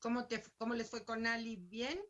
¿Cómo, te, ¿Cómo les fue con Ali? ¿Bien?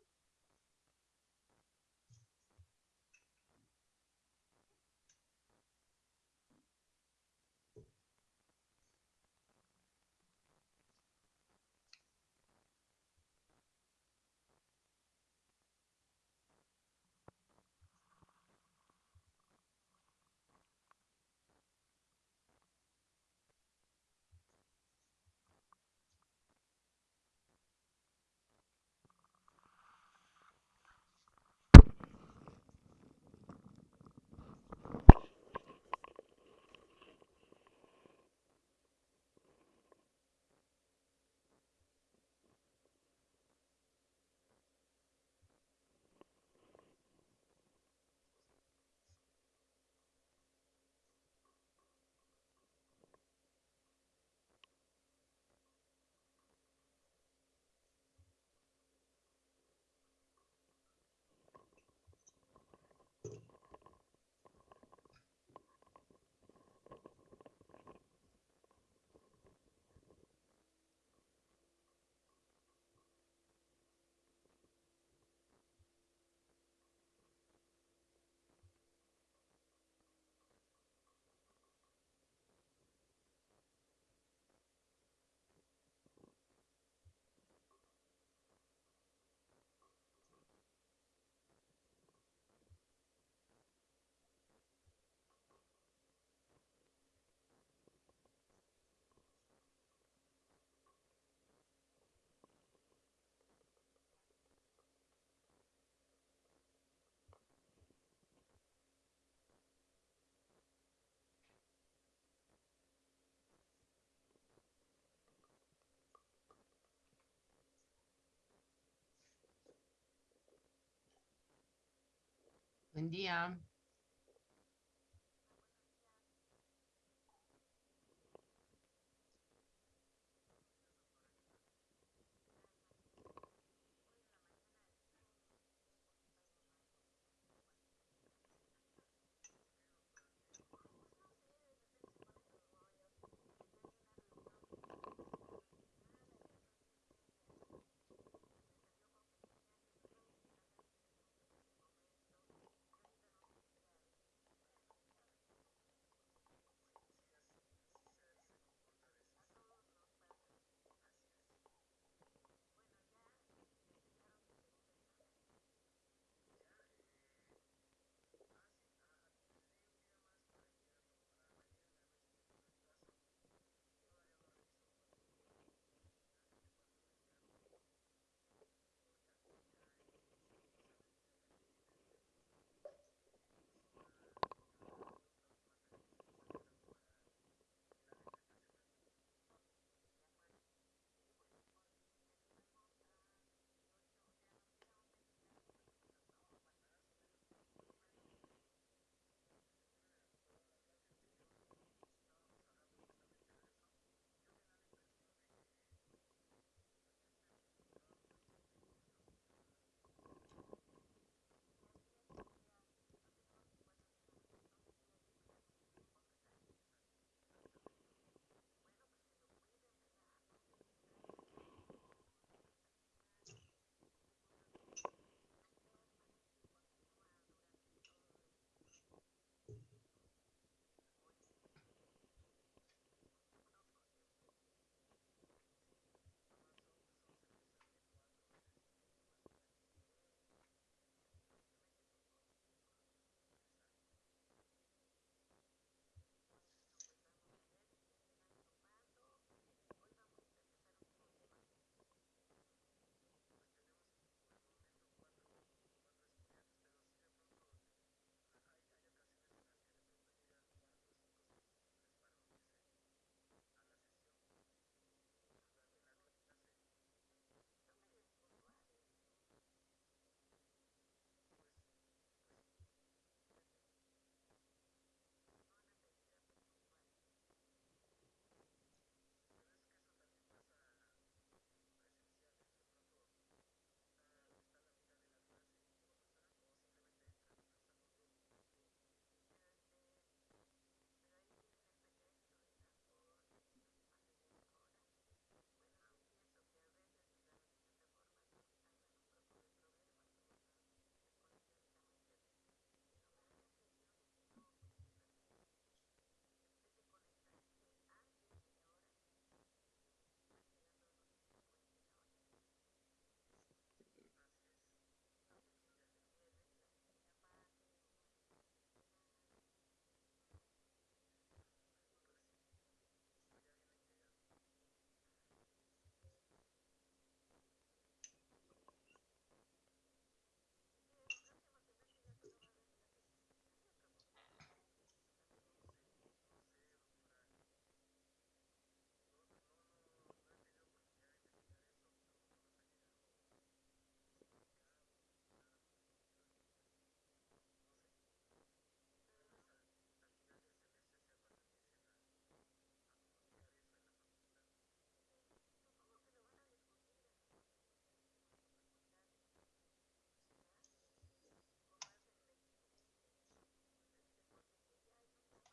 Buen día.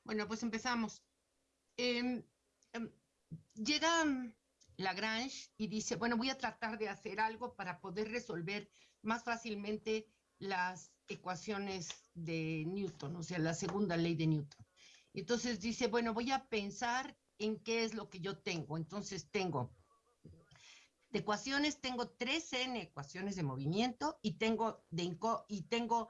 Bueno, pues empezamos. Em, em, llega Lagrange y dice, bueno, voy a tratar de hacer algo para poder resolver más fácilmente las ecuaciones de Newton, o sea, la segunda ley de Newton. Entonces dice, bueno, voy a pensar en qué es lo que yo tengo. Entonces tengo de ecuaciones, tengo tres n ecuaciones de movimiento y tengo, de, y tengo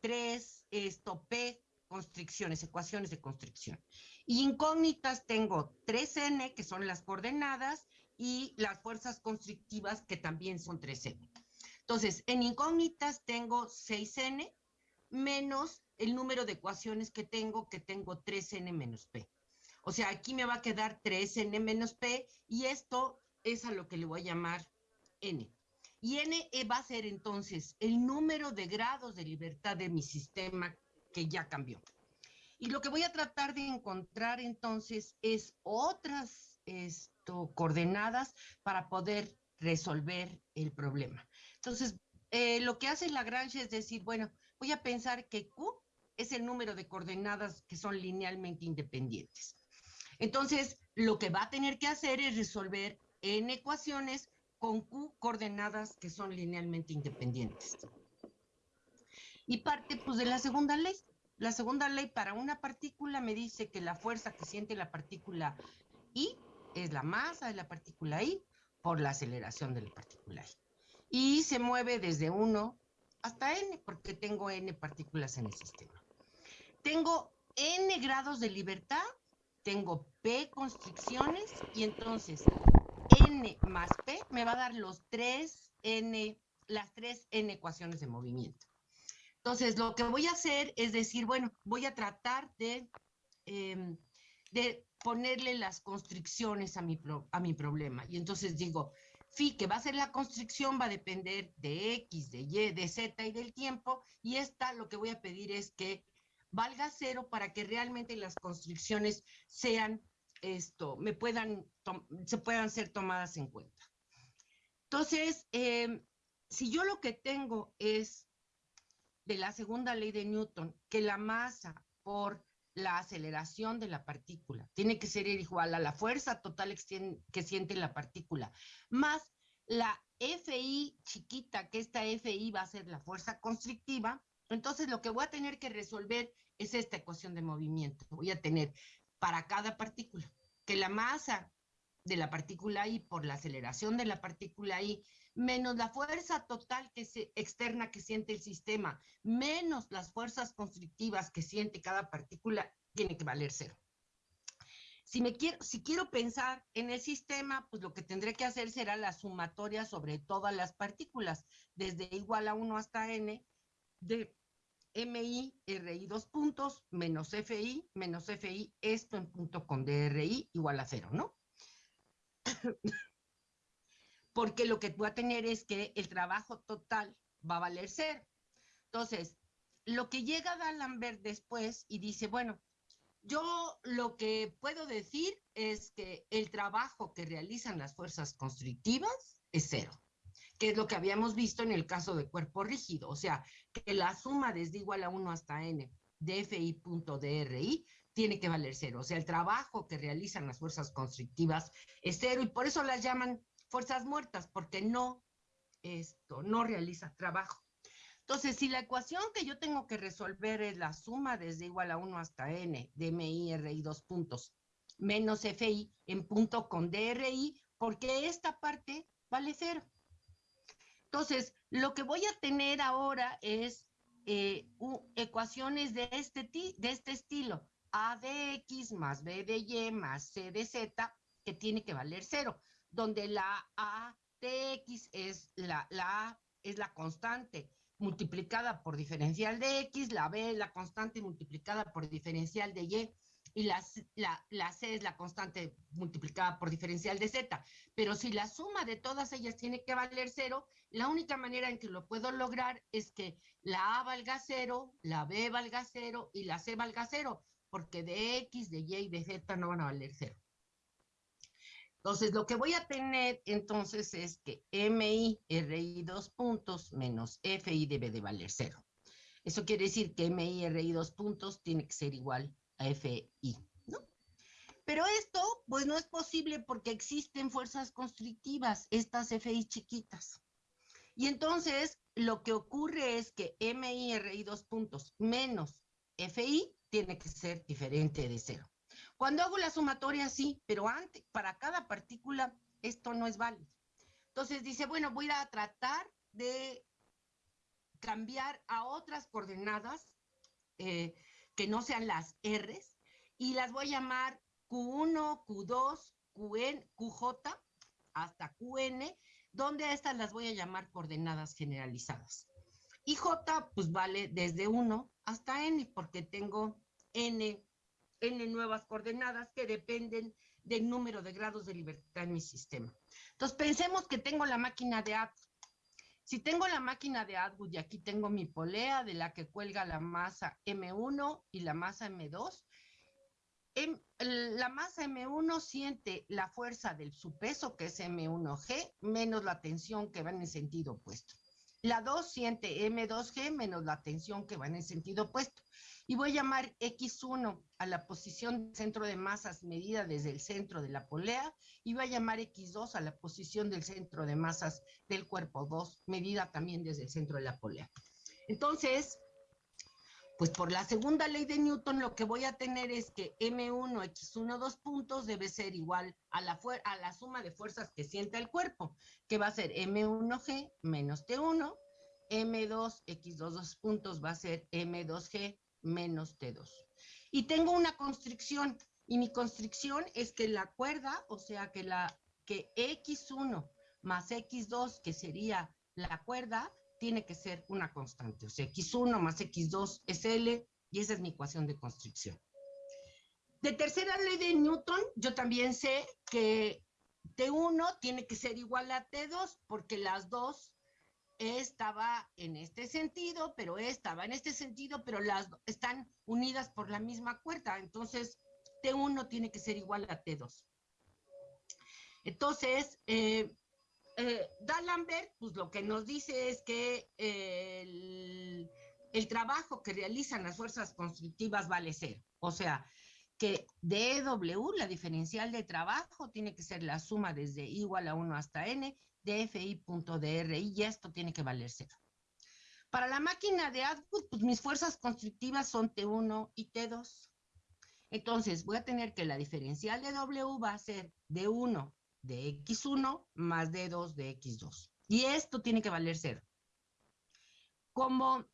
tres esto, P constricciones, ecuaciones de constricción. Y incógnitas tengo 3n, que son las coordenadas, y las fuerzas constrictivas, que también son 3n. Entonces, en incógnitas tengo 6n menos el número de ecuaciones que tengo, que tengo 3n menos p. O sea, aquí me va a quedar 3n menos p, y esto es a lo que le voy a llamar n. Y n va a ser entonces el número de grados de libertad de mi sistema ya cambió. Y lo que voy a tratar de encontrar entonces es otras esto, coordenadas para poder resolver el problema. Entonces, eh, lo que hace Lagrange es decir, bueno, voy a pensar que Q es el número de coordenadas que son linealmente independientes. Entonces, lo que va a tener que hacer es resolver n ecuaciones con Q coordenadas que son linealmente independientes. Y parte pues de la segunda ley. La segunda ley para una partícula me dice que la fuerza que siente la partícula I es la masa de la partícula I por la aceleración de la partícula I. Y se mueve desde 1 hasta n, porque tengo n partículas en el sistema. Tengo n grados de libertad, tengo p constricciones, y entonces n más p me va a dar los 3 n, las tres n ecuaciones de movimiento. Entonces, lo que voy a hacer es decir, bueno, voy a tratar de, em, de ponerle las constricciones a mi, a mi problema. Y entonces digo, phi, que va a ser la constricción, va a depender de X, de Y, de Z y del tiempo. Y esta lo que voy a pedir es que valga cero para que realmente las constricciones sean esto, me puedan, se puedan ser tomadas en cuenta. Entonces, em, si yo lo que tengo es de la segunda ley de Newton, que la masa por la aceleración de la partícula tiene que ser igual a la fuerza total que siente la partícula, más la FI chiquita, que esta FI va a ser la fuerza constrictiva, entonces lo que voy a tener que resolver es esta ecuación de movimiento. Voy a tener para cada partícula que la masa de la partícula I por la aceleración de la partícula I menos la fuerza total que se, externa que siente el sistema, menos las fuerzas constrictivas que siente cada partícula, tiene que valer cero. Si, me quiero, si quiero pensar en el sistema, pues lo que tendré que hacer será la sumatoria sobre todas las partículas, desde igual a 1 hasta n, de MI, RI dos puntos, menos FI, menos FI, esto en punto con DRI igual a cero, ¿no? Porque lo que voy a tener es que el trabajo total va a valer cero. Entonces, lo que llega D'Alembert después y dice, bueno, yo lo que puedo decir es que el trabajo que realizan las fuerzas constrictivas es cero, que es lo que habíamos visto en el caso de cuerpo rígido, o sea, que la suma desde igual a 1 hasta n de FI.DRI tiene que valer cero, o sea, el trabajo que realizan las fuerzas constrictivas es cero y por eso las llaman fuerzas muertas porque no, esto, no realiza trabajo. Entonces, si la ecuación que yo tengo que resolver es la suma desde igual a 1 hasta n de MI, RI, dos puntos, menos FI en punto con DRI, porque esta parte vale cero. Entonces, lo que voy a tener ahora es eh, ecuaciones de este, de este estilo. A de X más B de Y más C de Z, que tiene que valer cero donde la A de X es la, la A es la constante multiplicada por diferencial de X, la B es la constante multiplicada por diferencial de Y, y la, la, la, C es la constante multiplicada por diferencial de Z. Pero si la suma de todas ellas tiene que valer cero, la única manera en que lo puedo lograr es que la A valga cero, la B valga cero y la C valga cero, porque de X, de Y y de Z no van a valer cero. Entonces, lo que voy a tener entonces es que MI, RI dos puntos menos FI debe de valer cero. Eso quiere decir que MI, RI dos puntos tiene que ser igual FI, ¿no? Pero esto, pues no es posible porque existen fuerzas constrictivas, estas FI chiquitas. Y entonces, lo que ocurre es que MI, RI dos puntos menos FI tiene que ser diferente de cero. Cuando hago la sumatoria, sí, pero antes, para cada partícula, esto no es válido. Entonces dice, bueno, voy a tratar de cambiar a otras coordenadas eh, que no sean las R's y las voy a llamar Q1, Q2, QN, QJ hasta QN, donde estas las voy a llamar coordenadas generalizadas. Y J pues vale desde 1 hasta N porque tengo N, N nuevas coordenadas que dependen del número de grados de libertad en mi sistema. Entonces pensemos que tengo la máquina de Atwood. Si tengo la máquina de Atwood y aquí tengo mi polea de la que cuelga la masa M1 y la masa M2, em, la masa M1 siente la fuerza del su peso, que es M1G, menos la tensión que va en el sentido opuesto. La 2 siente M2G menos la tensión que va en el sentido opuesto y voy a llamar X1 a la posición centro de masas medida desde el centro de la polea y voy a llamar X2 a la posición del centro de masas del cuerpo 2 medida también desde el centro de la polea. Entonces, pues por la segunda ley de Newton lo que voy a tener es que M1, X1, dos puntos debe ser igual a la, a la suma de fuerzas que siente el cuerpo, que va a ser M1G menos T1, M2, X2, dos puntos va a ser M2G menos T2. Y tengo una constricción, y mi constricción es que la cuerda, o sea, que, la, que X1 más X2, que sería la cuerda, tiene que ser una constante. O sea, X1 más X2 es L, y esa es mi ecuación de constricción. De tercera ley de Newton, yo también sé que T1 tiene que ser igual a T2 porque las dos estaba en este sentido, pero estaba en este sentido, pero las están unidas por la misma cuerda. Entonces, T1 tiene que ser igual a T2. Entonces, eh, eh, D'Alembert, pues lo que nos dice es que el, el, trabajo que realizan las fuerzas constructivas vale cero. O sea, que DW, la diferencial de trabajo, tiene que ser la suma desde igual a 1 hasta n DFI.DRI y esto tiene que valer cero. Para la máquina de Atwood, pues mis fuerzas constructivas son T1 y T2. Entonces voy a tener que la diferencial de W va a ser D1 de X1 más D2 de X2. Y esto tiene que valer cero. Como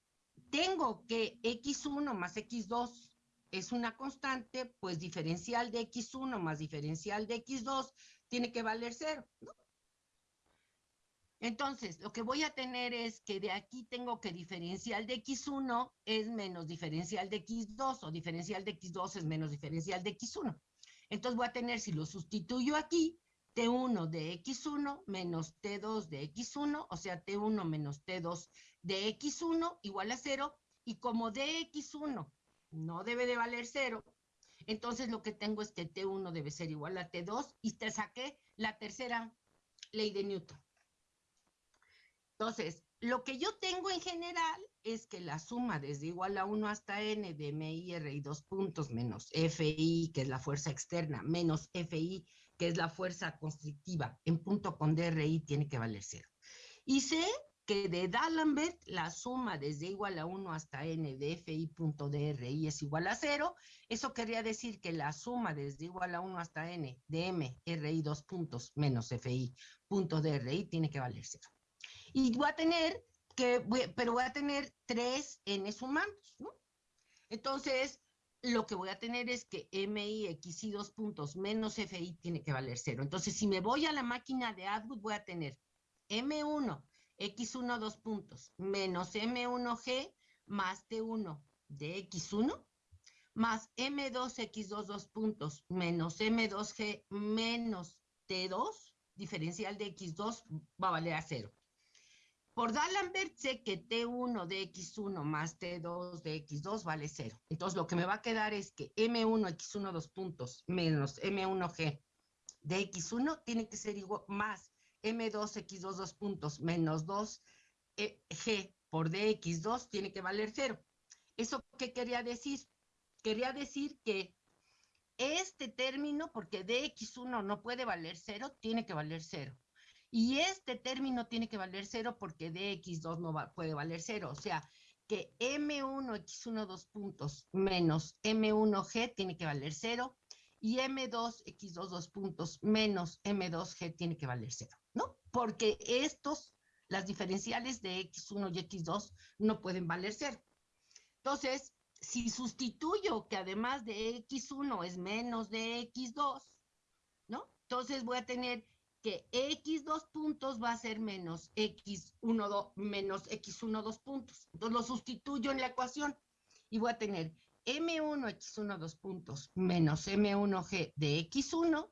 tengo que X1 más X2 es una constante, pues diferencial de X1 más diferencial de X2 tiene que valer cero. ¿no? Entonces, lo que voy a tener es que de aquí tengo que diferencial de X1 es menos diferencial de X2 o diferencial de X2 es menos diferencial de X1. Entonces voy a tener, si lo sustituyo aquí, T1 de X1 menos T2 de X1, o sea, T1 menos T2 de X1 igual a cero, y como DX1 no debe de valer cero, entonces lo que tengo es que T1 debe ser igual a T2, y te saqué la tercera ley de Newton. Entonces, lo que yo tengo en general es que la suma desde igual a 1 hasta n de MIR y dos puntos menos FI, que es la fuerza externa, menos FI, que es la fuerza constrictiva, en punto con DRI tiene que valer cero. Y sé que de D'Alembert la suma desde igual a 1 hasta n de FI punto DRI es igual a cero. Eso querría decir que la suma desde igual a 1 hasta n de MRI dos puntos menos FI punto DRI tiene que valer cero y voy a tener que, pero voy a tener tres n sumandos, ¿no? Entonces, lo que voy a tener es que MI, X y dos puntos menos FI tiene que valer cero. Entonces, si me voy a la máquina de Atwood, voy a tener M1, X1, dos puntos, menos M1G más T1 de X1, más M2, X2, dos puntos, menos M2G menos T2, diferencial de X2 va a valer a cero. Por D'Alembert sé que T1 de X1 más T2 de X2 vale cero. Entonces lo que me va a quedar es que M1 X1 dos puntos menos M1G de X1 tiene que ser igual más M2 X2 dos puntos menos 2 G por DX2 tiene que valer cero. ¿Eso qué quería decir? quería decir que este término, porque dx1 no puede valer cero, tiene que valer cero. Y este término tiene que valer cero porque dx2 no puede valer cero. O sea, que M1, X1, dos puntos, menos M1G tiene que valer cero, y M2, X2, dos puntos, menos M2G tiene que valer cero, ¿no? Porque estos, las diferenciales de X1 y X2 no pueden valer cero. Entonces, si sustituyo que además de X1 es menos de X2, ¿no? Entonces voy a tener que X2 puntos va a ser menos X1, 2, menos X1 dos puntos. Entonces lo sustituyo en la ecuación y voy a tener M1 X1 dos puntos menos M1G de X1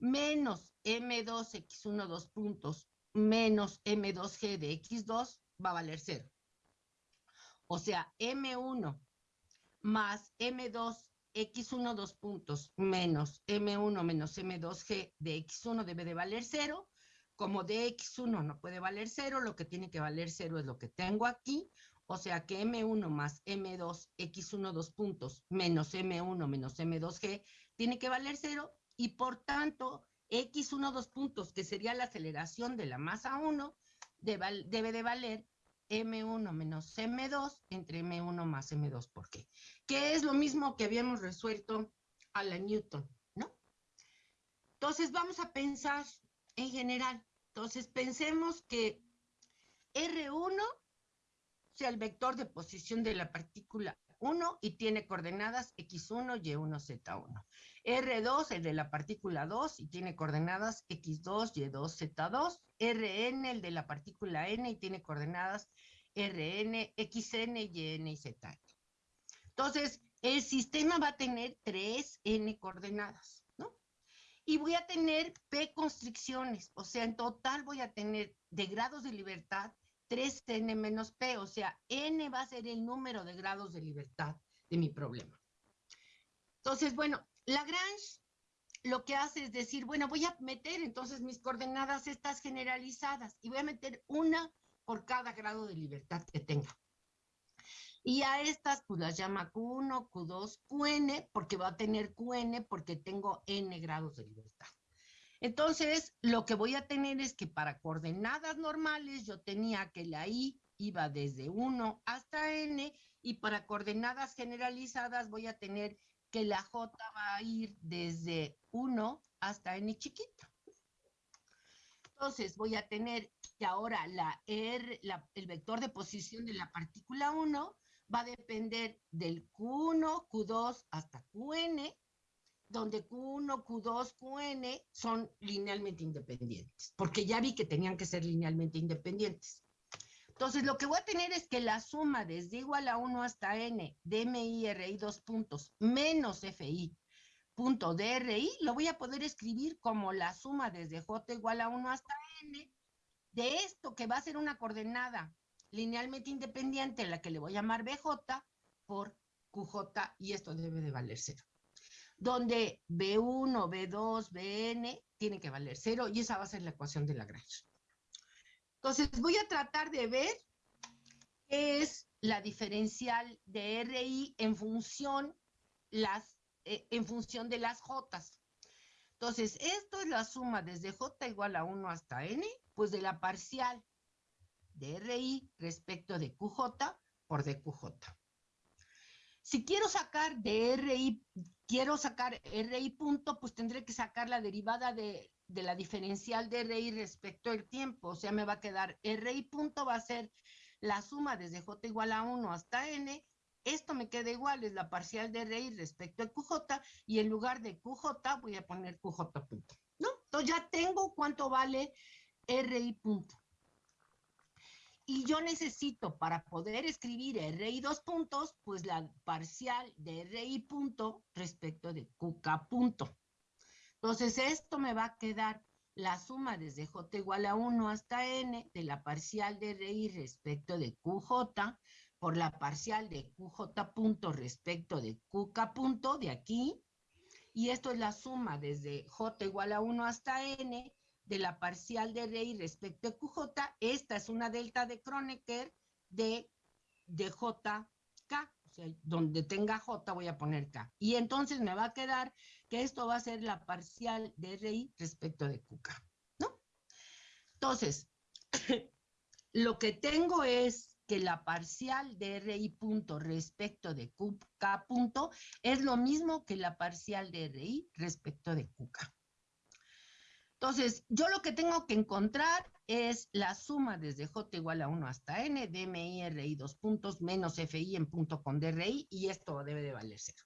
menos M2 X1 dos puntos menos M2G de X2 va a valer cero. O sea, M1 más M2 X1 dos puntos menos M1 menos M2G de X1 debe de valer cero. Como de X1 no puede valer cero, lo que tiene que valer cero es lo que tengo aquí. O sea que M1 más M2 X1 dos puntos menos M1 menos M2G tiene que valer cero y por tanto X1 dos puntos, que sería la aceleración de la masa 1, debe de valer M1 menos M2 entre M1 más M2. ¿Por qué? Que es lo mismo que habíamos resuelto a la Newton, ¿no? Entonces vamos a pensar en general. Entonces pensemos que R1 sea el vector de posición de la partícula 1 y tiene coordenadas X1, Y1, Z1. R2, el de la partícula 2, y tiene coordenadas X2, Y2, Z2. Rn, el de la partícula N, y tiene coordenadas Rn, Xn, Yn y Zn. Entonces, el sistema va a tener 3N coordenadas, ¿no? Y voy a tener P constricciones, o sea, en total voy a tener de grados de libertad 3n menos p, o sea, n va a ser el número de grados de libertad de mi problema. Entonces, bueno, Lagrange lo que hace es decir, bueno, voy a meter entonces mis coordenadas estas generalizadas y voy a meter una por cada grado de libertad que tenga. Y a estas pues las llama Q1, Q2, Qn, porque va a tener Qn porque tengo n grados de libertad. Entonces, lo que voy a tener es que para coordenadas normales yo tenía que la i iba desde 1 hasta n y para coordenadas generalizadas voy a tener que la j va a ir desde 1 hasta n chiquita. Entonces voy a tener que ahora la R, el vector de posición de la partícula 1 va a depender del Q1, Q2 hasta Qn donde Q1, Q2, Qn son linealmente independientes, porque ya vi que tenían que ser linealmente independientes. Entonces, lo que voy a tener es que la suma desde igual a 1 hasta n de mi, ri, dos puntos, menos fi, punto de ri, lo voy a poder escribir como la suma desde j igual a 1 hasta n de esto que va a ser una coordenada linealmente independiente, la que le voy a llamar bj, por qj, y esto debe de valer cero donde B1, B2, Bn tiene que valer cero y esa va a ser la ecuación de Lagrange. Entonces voy a tratar de ver qué es la diferencial de RI en función, las, eh, en función de las J. Entonces, esto es la suma desde J igual a 1 hasta N, pues de la parcial de RI respecto de QJ por DQJ. Si quiero sacar de RI, quiero sacar RI punto, pues tendré que sacar la derivada de, la diferencial de RI respecto al tiempo. O sea, me va a quedar RI punto va a ser la suma desde J igual a 1 hasta N. Esto me queda igual, es la parcial de RI respecto a QJ y en lugar de QJ voy a poner QJ punto. ¿No? Entonces ya tengo cuánto vale RI punto. Y yo necesito para poder escribir RI dos puntos, pues la parcial de RI punto respecto de QK punto. Entonces esto me va a quedar la suma desde J igual a 1 hasta N de la parcial de RI respecto de QJ por la parcial de QJ punto respecto de QK punto de aquí. Y esto es la suma desde J igual a 1 hasta N de la parcial de RI respecto a QJ, esta es una delta de Kronecker de, de JK, o sea, donde tenga J voy a poner K. Y entonces me va a quedar que esto va a ser la parcial de RI respecto de QK, ¿no? Entonces, lo que tengo es que la parcial de RI punto respecto de QK punto es lo mismo que la parcial de RI respecto de QK. Entonces, yo lo que tengo que encontrar es la suma desde J igual a 1 hasta N de MI RI dos puntos menos FI en punto con DRI y esto debe de valer cero.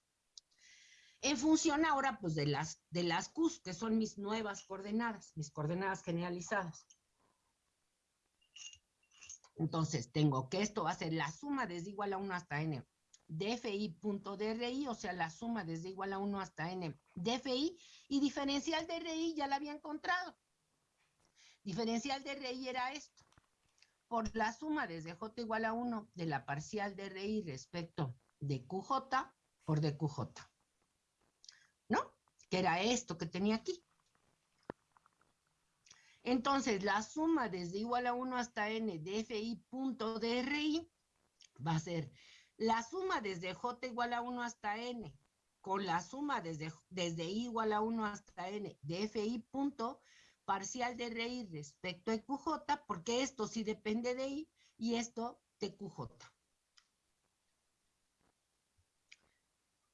En función ahora pues de las, de las Qs, que son mis nuevas coordenadas, mis coordenadas generalizadas. Entonces tengo que esto va a ser la suma desde igual a 1 hasta N de punto DRI, o sea, la suma desde igual a 1 hasta n de y diferencial de RI ya la había encontrado. Diferencial de RI era esto. Por la suma desde J igual a 1 de la parcial de RI respecto de QJ por DQJ. ¿No? Que era esto que tenía aquí. Entonces, la suma desde igual a 1 hasta n de punto DRI va a ser la suma desde j igual a 1 hasta n con la suma desde, desde i igual a 1 hasta n de fi punto parcial de RI respecto a QJ, porque esto sí depende de I y esto de QJ.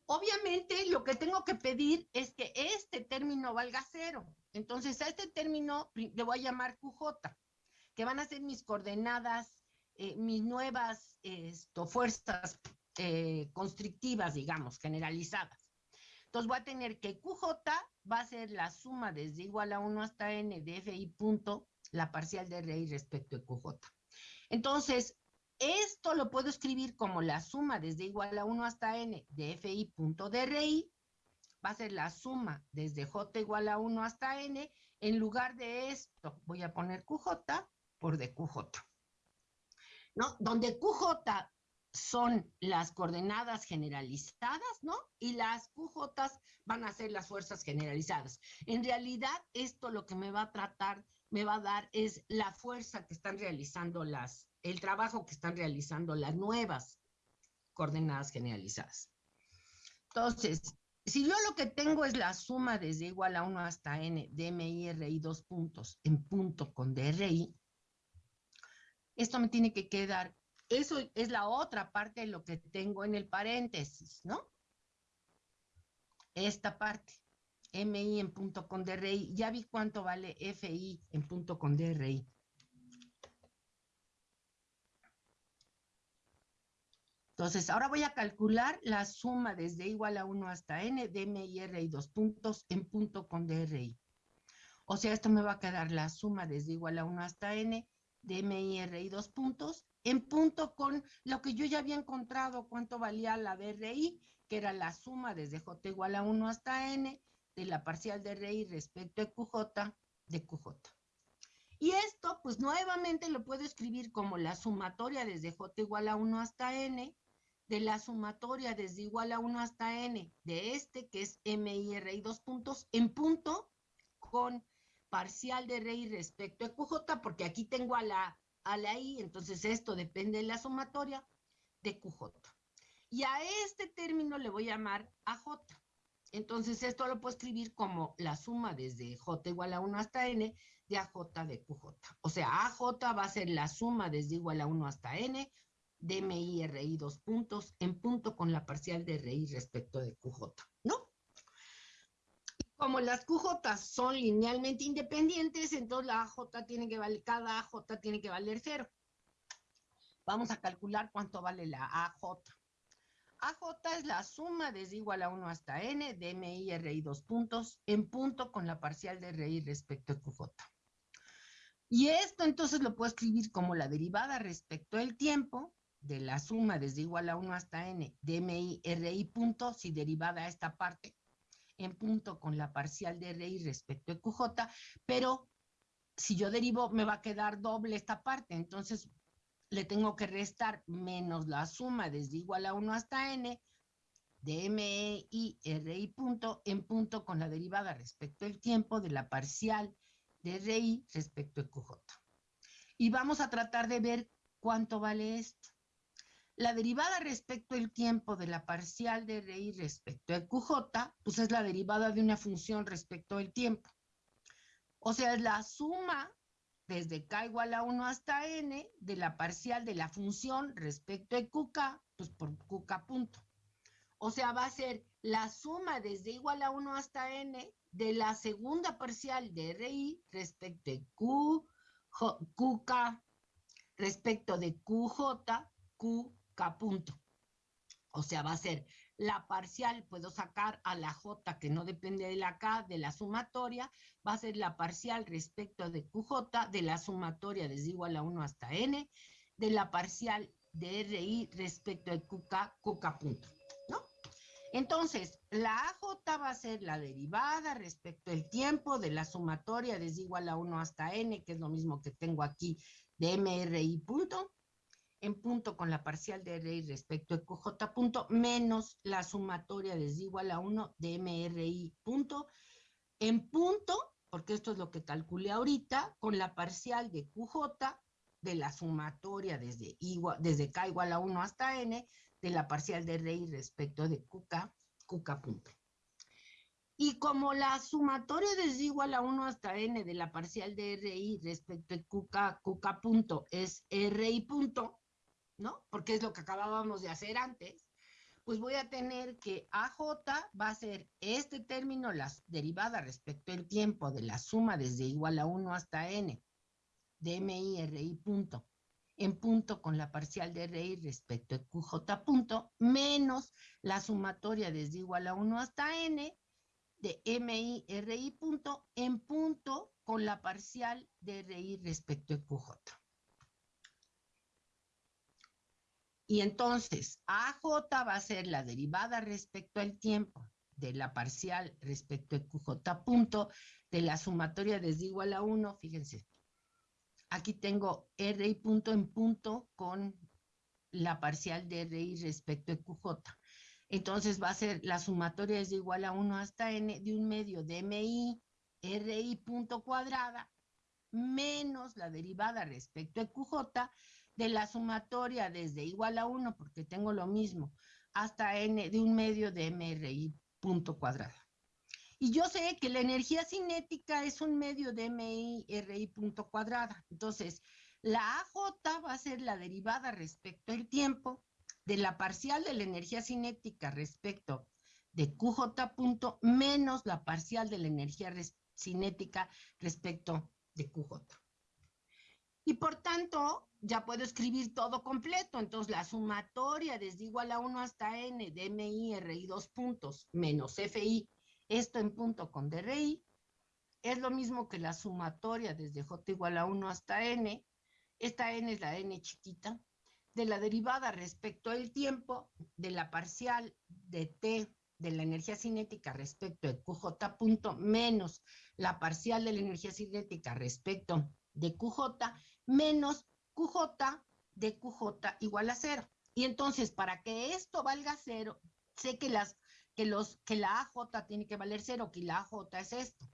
Obviamente lo que tengo que pedir es que este término valga cero. Entonces a este término le voy a llamar QJ, que van a ser mis coordenadas eh, mis nuevas fuerzas eh, constrictivas, digamos, generalizadas. Entonces voy a tener que QJ va a ser la suma desde igual a 1 hasta n de FI punto, la parcial de RI respecto de QJ. Entonces, esto lo puedo escribir como la suma desde igual a 1 hasta n de FI punto de RI, va a ser la suma desde J igual a 1 hasta n, en lugar de esto voy a poner QJ por DQJ. ¿No? Donde QJ son las coordenadas generalizadas, ¿no? Y las QJ van a ser las fuerzas generalizadas. En realidad, esto lo que me va a tratar, me va a dar es la fuerza que están realizando las, el trabajo que están realizando las nuevas coordenadas generalizadas. Entonces, si yo lo que tengo es la suma desde igual a 1 hasta n de MI, dos puntos en punto con DRI, esto me tiene que quedar. Eso es la otra parte de lo que tengo en el paréntesis, ¿no? Esta parte, MI en punto con DRI. Ya vi cuánto vale FI en punto con DRI. Entonces, ahora voy a calcular la suma desde igual a 1 hasta n de MI, y dos puntos en punto con DRI. O sea, esto me va a quedar la suma desde igual a 1 hasta n de MIR y dos puntos, en punto con lo que yo ya había encontrado, cuánto valía la DRI, que era la suma desde J igual a 1 hasta N de la parcial de RI respecto a QJ de QJ. Y esto, pues nuevamente lo puedo escribir como la sumatoria desde J igual a 1 hasta N, de la sumatoria desde igual a 1 hasta N, de este que es MIR y dos puntos, en punto con parcial de RI respecto a QJ, porque aquí tengo a la, a la I, entonces esto depende de la sumatoria de QJ. Y a este término le voy a llamar AJ. Entonces esto lo puedo escribir como la suma desde J igual a 1 hasta N de AJ de QJ. O sea, AJ va a ser la suma desde igual a 1 hasta N de MI RI dos puntos en punto con la parcial de RI respecto de QJ, ¿no? Como las QJ son linealmente independientes, entonces la AJ tiene que valer, cada AJ tiene que valer cero. Vamos a calcular cuánto vale la AJ. AJ es la suma desde igual a 1 hasta n de MI RI dos puntos en punto con la parcial de RI respecto a QJ. Y esto entonces lo puedo escribir como la derivada respecto al tiempo de la suma desde igual a 1 hasta n de MI RI punto, si derivada a esta parte, en punto con la parcial de RI respecto a QJ, pero si yo derivo me va a quedar doble esta parte, entonces le tengo que restar menos la suma desde igual a 1 hasta n de ME y punto en punto con la derivada respecto al tiempo de la parcial de RI respecto a QJ. Y vamos a tratar de ver cuánto vale esto. La derivada respecto al tiempo de la parcial de RI respecto a QJ, pues es la derivada de una función respecto al tiempo. O sea, es la suma desde k igual a 1 hasta n de la parcial de la función respecto a qk, pues por qk punto. O sea, va a ser la suma desde igual a 1 hasta n de la segunda parcial de RI respecto de Q, QK, respecto de QJ, Punto. O sea, va a ser la parcial, puedo sacar a la J que no depende de la K, de la sumatoria, va a ser la parcial respecto de QJ, de la sumatoria desde igual a 1 hasta N, de la parcial de RI respecto de QK, QK punto. Entonces, la AJ va a ser la derivada respecto al tiempo de la sumatoria desde igual a 1 hasta n, que es lo mismo que tengo aquí de MRI punto, en punto con la parcial de RI respecto a QJ punto, menos la sumatoria desde igual a 1 de MRI punto, en punto, porque esto es lo que calculé ahorita, con la parcial de QJ de la sumatoria desde, igual, desde K igual a 1 hasta N, de la parcial de RI respecto de QK, QK punto. Y como la sumatoria desde igual a 1 hasta n de la parcial de RI respecto de QK, QK punto es RI punto, ¿no? Porque es lo que acabábamos de hacer antes, pues voy a tener que AJ va a ser este término, la derivada respecto al tiempo de la suma desde igual a 1 hasta n de MI RI punto en punto con la parcial de RI respecto a QJ punto, menos la sumatoria desde igual a 1 hasta N de MI RI punto en punto con la parcial de RI respecto a QJ. Y entonces, AJ va a ser la derivada respecto al tiempo de la parcial respecto a QJ punto de la sumatoria desde igual a 1, fíjense, Aquí tengo RI punto en punto con la parcial de RI respecto a QJ. Entonces va a ser la sumatoria es igual a 1 hasta n de un medio de MI RI punto cuadrada menos la derivada respecto a QJ de la sumatoria desde igual a 1, porque tengo lo mismo, hasta n de un medio de MRI punto cuadrada. Y yo sé que la energía cinética es un medio de MI RI punto cuadrada. Entonces, la AJ va a ser la derivada respecto al tiempo de la parcial de la energía cinética respecto de QJ punto menos la parcial de la energía cinética respecto de QJ. Y por tanto, ya puedo escribir todo completo. Entonces, la sumatoria desde igual a 1 hasta n de MI RI dos puntos menos FI esto en punto con DRI es lo mismo que la sumatoria desde J igual a 1 hasta N. Esta N es la N chiquita. De la derivada respecto al tiempo de la parcial de T de la energía cinética respecto de QJ punto menos la parcial de la energía cinética respecto de QJ menos QJ de QJ igual a cero. Y entonces, para que esto valga cero, sé que las que, los, que la AJ tiene que valer cero, que la AJ es esto.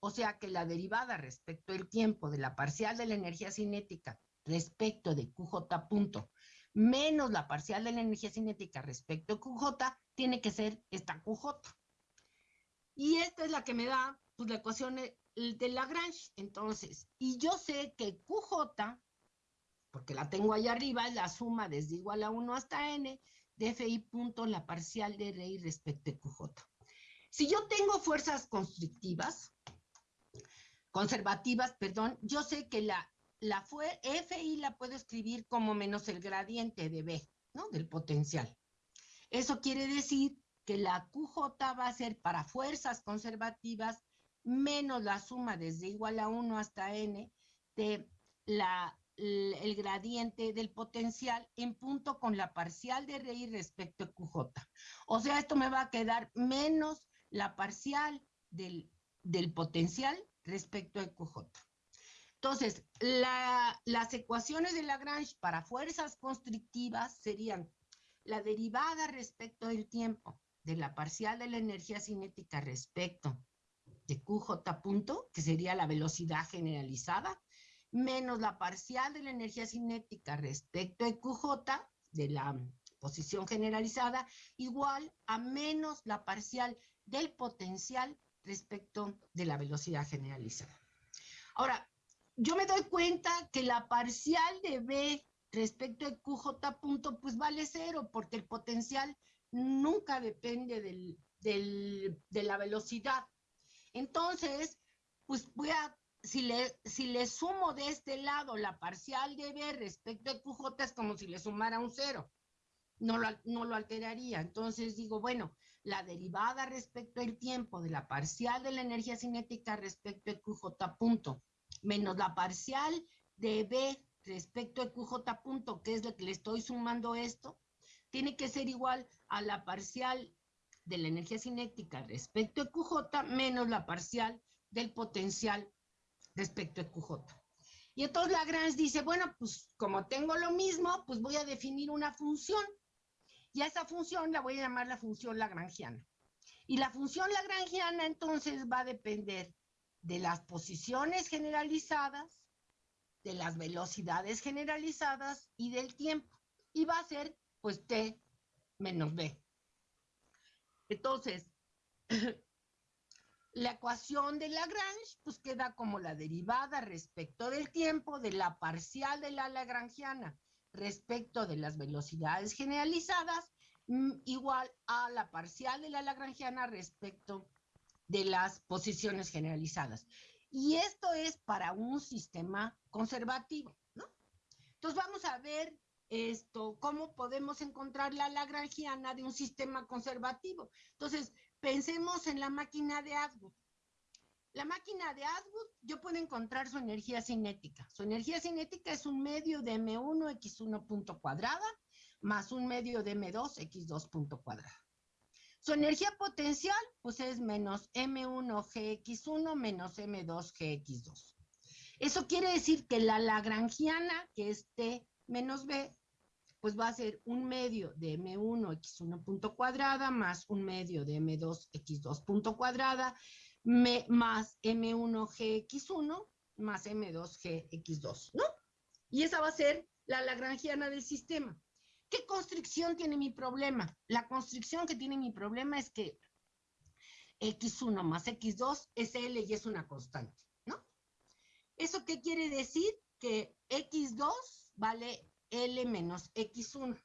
O sea que la derivada respecto al tiempo de la parcial de la energía cinética respecto de QJ punto menos la parcial de la energía cinética respecto a QJ tiene que ser esta QJ. Y esta es la que me da pues, la ecuación de Lagrange. Entonces, y yo sé que QJ, porque la tengo ahí arriba, es la suma desde igual a 1 hasta n de FI punto la parcial de RI respecto a QJ. Si yo tengo fuerzas constrictivas, conservativas, perdón, yo sé que la, la FI la puedo escribir como menos el gradiente de B, ¿no? Del potencial. Eso quiere decir que la QJ va a ser para fuerzas conservativas menos la suma desde igual a 1 hasta n de la el gradiente del potencial en punto con la parcial de RI respecto a QJ. O sea, esto me va a quedar menos la parcial del, potencial respecto a QJ. Entonces, las ecuaciones de Lagrange para fuerzas constrictivas serían la derivada respecto del tiempo de la parcial de la energía cinética respecto de QJ punto, que sería la velocidad generalizada, menos la parcial de la energía cinética respecto a QJ, de la posición generalizada igual a menos la parcial del potencial respecto de la velocidad generalizada. Ahora, yo me doy cuenta que la parcial de B respecto de QJ punto, pues vale cero, porque el potencial nunca depende del, de la velocidad. Entonces, pues voy a, si le, si le sumo de este lado la parcial de B respecto de QJ, es como si le sumara un cero. No lo, no lo alteraría. Entonces digo, bueno, la derivada respecto al tiempo de la parcial de la energía cinética respecto de QJ punto, menos la parcial de B respecto a QJ punto, que es lo que le estoy sumando esto, tiene que ser igual a la parcial de la energía cinética respecto a QJ menos la parcial del potencial respecto a QJ. Y entonces Lagrange dice, bueno, pues como tengo lo mismo, pues voy a definir una función. Y a esa función la voy a llamar la función lagrangiana. Y la función lagrangiana entonces va a depender de las posiciones generalizadas, de las velocidades generalizadas y del tiempo. Y va a ser pues t menos b. Entonces, la ecuación de Lagrange pues queda como la derivada respecto del tiempo de la parcial de la lagrangiana respecto de las velocidades generalizadas mm, igual a la parcial de la lagrangiana respecto de las posiciones generalizadas. Y esto es para un sistema conservativo, ¿no? Entonces vamos a ver esto, cómo podemos encontrar la lagrangiana de un sistema conservativo. Entonces, pensemos en la máquina de Atwood. La máquina de Atwood, yo puedo encontrar su energía cinética. Su energía cinética es un medio de M1 X1 punto cuadrada más un medio de M2 X2 punto cuadrada. Su energía potencial, pues es menos M1 GX1 menos M2 GX2. Eso quiere decir que la lagrangiana, que es T menos B, pues va a ser un medio de M1 X1 punto cuadrada más un medio de M2 X2 punto cuadrada más M1 GX1 más M2 GX2, ¿no? Y esa va a ser la lagrangiana del sistema. ¿Qué constricción tiene mi problema? La constricción que tiene mi problema es que X1 más X2 es L y es una constante, ¿no? ¿Eso qué quiere decir? Que X2 vale L menos X1.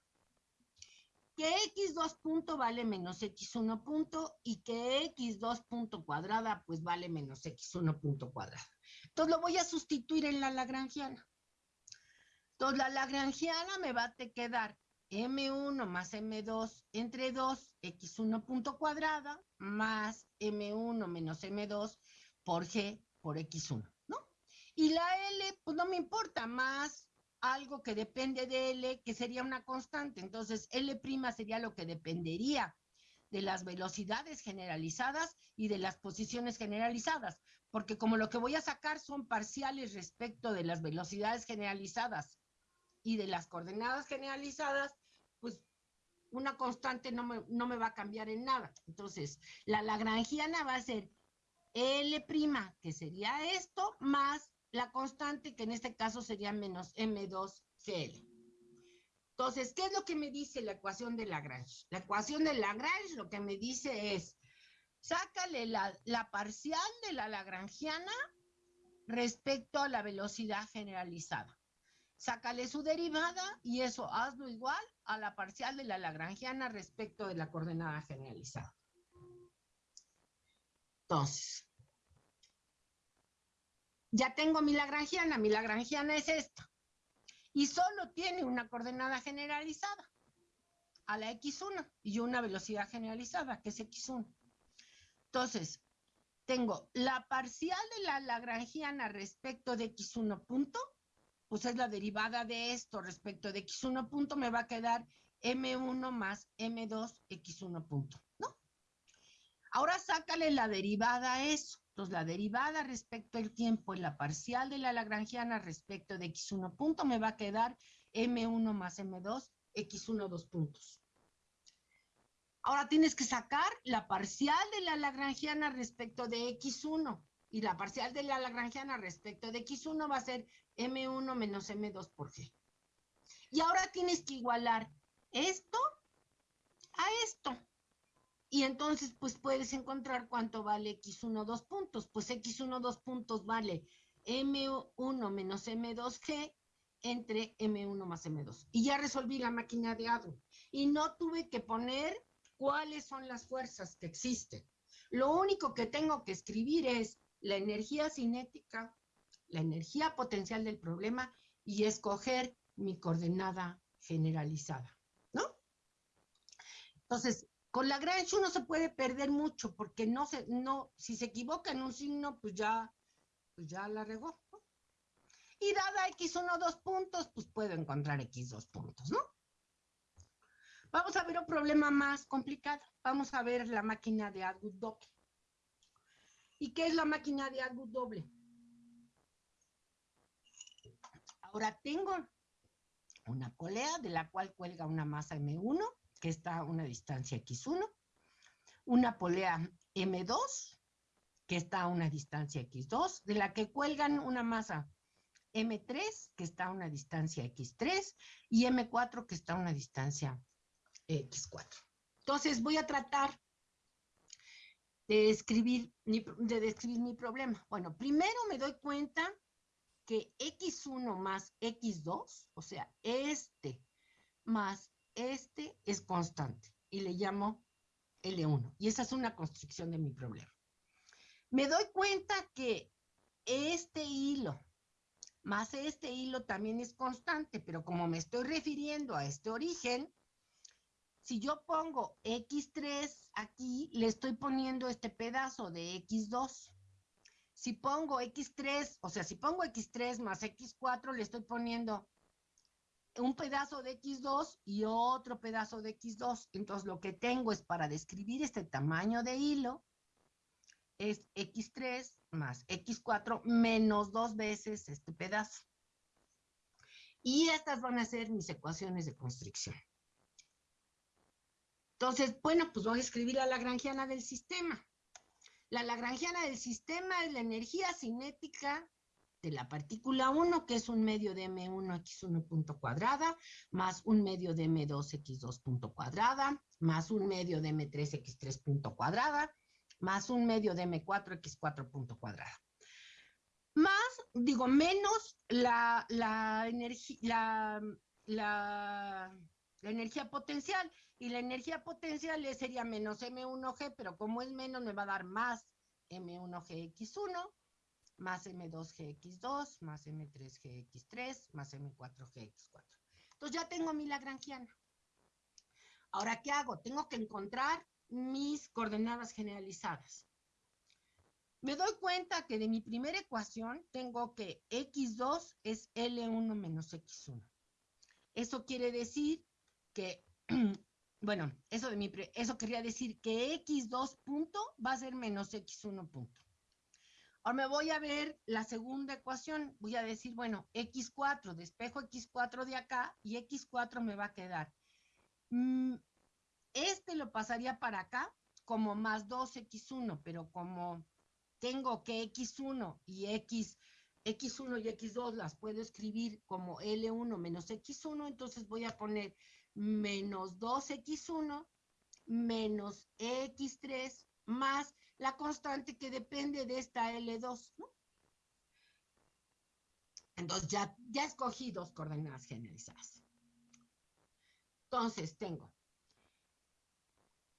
Que X2 punto vale menos X1 punto y que X2 punto cuadrada pues vale menos X1 punto cuadrada. Entonces lo voy a sustituir en la lagrangiana. Entonces la lagrangiana me va a quedar M1 más M2 entre 2, X1 punto cuadrada, más M1 menos M2 por G por X1, ¿no? Y la L, pues no me importa, más algo que depende de L, que sería una constante. Entonces, L' sería lo que dependería de las velocidades generalizadas y de las posiciones generalizadas, porque como lo que voy a sacar son parciales respecto de las velocidades generalizadas y de las coordenadas generalizadas, pues una constante no me, no me va a cambiar en nada. Entonces, la lagrangiana va a ser L', que sería esto, más la constante, que en este caso sería menos M2Cl. Entonces, ¿qué es lo que me dice la ecuación de Lagrange? La ecuación de Lagrange lo que me dice es, sácale la, la parcial de la lagrangiana respecto a la velocidad generalizada sácale su derivada y eso hazlo igual a la parcial de la lagrangiana respecto de la coordenada generalizada. Entonces, ya tengo mi lagrangiana, mi lagrangiana es esta. Y solo tiene una coordenada generalizada a la x1 y una velocidad generalizada, que es x1. Entonces, tengo la parcial de la lagrangiana respecto de x1 punto pues es la derivada de esto respecto de x1 punto, me va a quedar m1 más m2 x1 punto, ¿no? Ahora sácale la derivada a eso. Entonces, la derivada respecto al tiempo en la parcial de la lagrangiana respecto de x1 punto me va a quedar m1 más m2 x1 dos puntos. Ahora tienes que sacar la parcial de la lagrangiana respecto de x1 y la parcial de la lagrangiana respecto de x1 va a ser m1 menos m2 por g. Y ahora tienes que igualar esto a esto. Y entonces, pues puedes encontrar cuánto vale X1 dos puntos. Pues X1 dos puntos vale M1 menos M2G entre M1 más M2. Y ya resolví la máquina de ADO. Y no tuve que poner cuáles son las fuerzas que existen. Lo único que tengo que escribir es la energía cinética, la energía potencial del problema y escoger mi coordenada generalizada, ¿no? Entonces, con la Lagrange uno se puede perder mucho porque no se, no, si se equivoca en un signo, pues ya, pues ya la regó. Y dada x1 dos puntos, pues puedo encontrar x dos puntos, ¿no? Vamos a ver un problema más complicado. Vamos a ver la máquina de Atwood doble. ¿Y qué es la máquina de Atwood doble? Ahora tengo una polea de la cual cuelga una masa M1, que está a una distancia X1, una polea M2, que está a una distancia X2, de la que cuelgan una masa M3, que está a una distancia X3, y M4, que está a una distancia X4. Entonces voy a tratar de describir, de describir mi problema. Bueno, primero me doy cuenta que X1 más X2, o sea, este más este es constante y le llamo L1. Y esa es una construcción de mi problema. Me doy cuenta que este hilo más este hilo también es constante, pero como me estoy refiriendo a este origen, si yo pongo X3 aquí, le estoy poniendo este pedazo de X2. Si pongo X3, o sea, si pongo X3 más X4, le estoy poniendo un pedazo de X2 y otro pedazo de X2. Entonces, lo que tengo es para describir este tamaño de hilo, es X3 más X4 menos dos veces este pedazo. Y estas van a ser mis ecuaciones de constricción. Entonces, bueno, pues voy a escribir la lagrangiana del sistema. La lagrangiana del sistema es la energía cinética de la partícula 1, que es un medio de M1x1 punto cuadrada, más un medio de M2x2 punto cuadrada, más un medio de M3x3 punto cuadrada, más un medio de M4x4 punto cuadrada. Más, digo, menos la, la, la, la, la energía potencial, y la energía potencial sería menos M1G, pero como es menos me va a dar más M1GX1, más M2GX2, más M3GX3, más M4GX4. Entonces ya tengo mi lagrangiana. Ahora, ¿qué hago? Tengo que encontrar mis coordenadas generalizadas. Me doy cuenta que de mi primera ecuación tengo que X2 es L1 menos X1. Eso quiere decir que Bueno, eso, de mi eso quería decir que x2 punto va a ser menos x1 punto. Ahora me voy a ver la segunda ecuación. Voy a decir, bueno, x4, despejo x4 de acá y x4 me va a quedar. Mm, este lo pasaría para acá como más 2x1, pero como tengo que x1 y x, x1 y x2 las puedo escribir como L1 menos x1, entonces voy a poner menos 2x1 menos x3 más la constante que depende de esta L2, ¿no? Entonces ya, ya escogí dos coordenadas generalizadas. Entonces tengo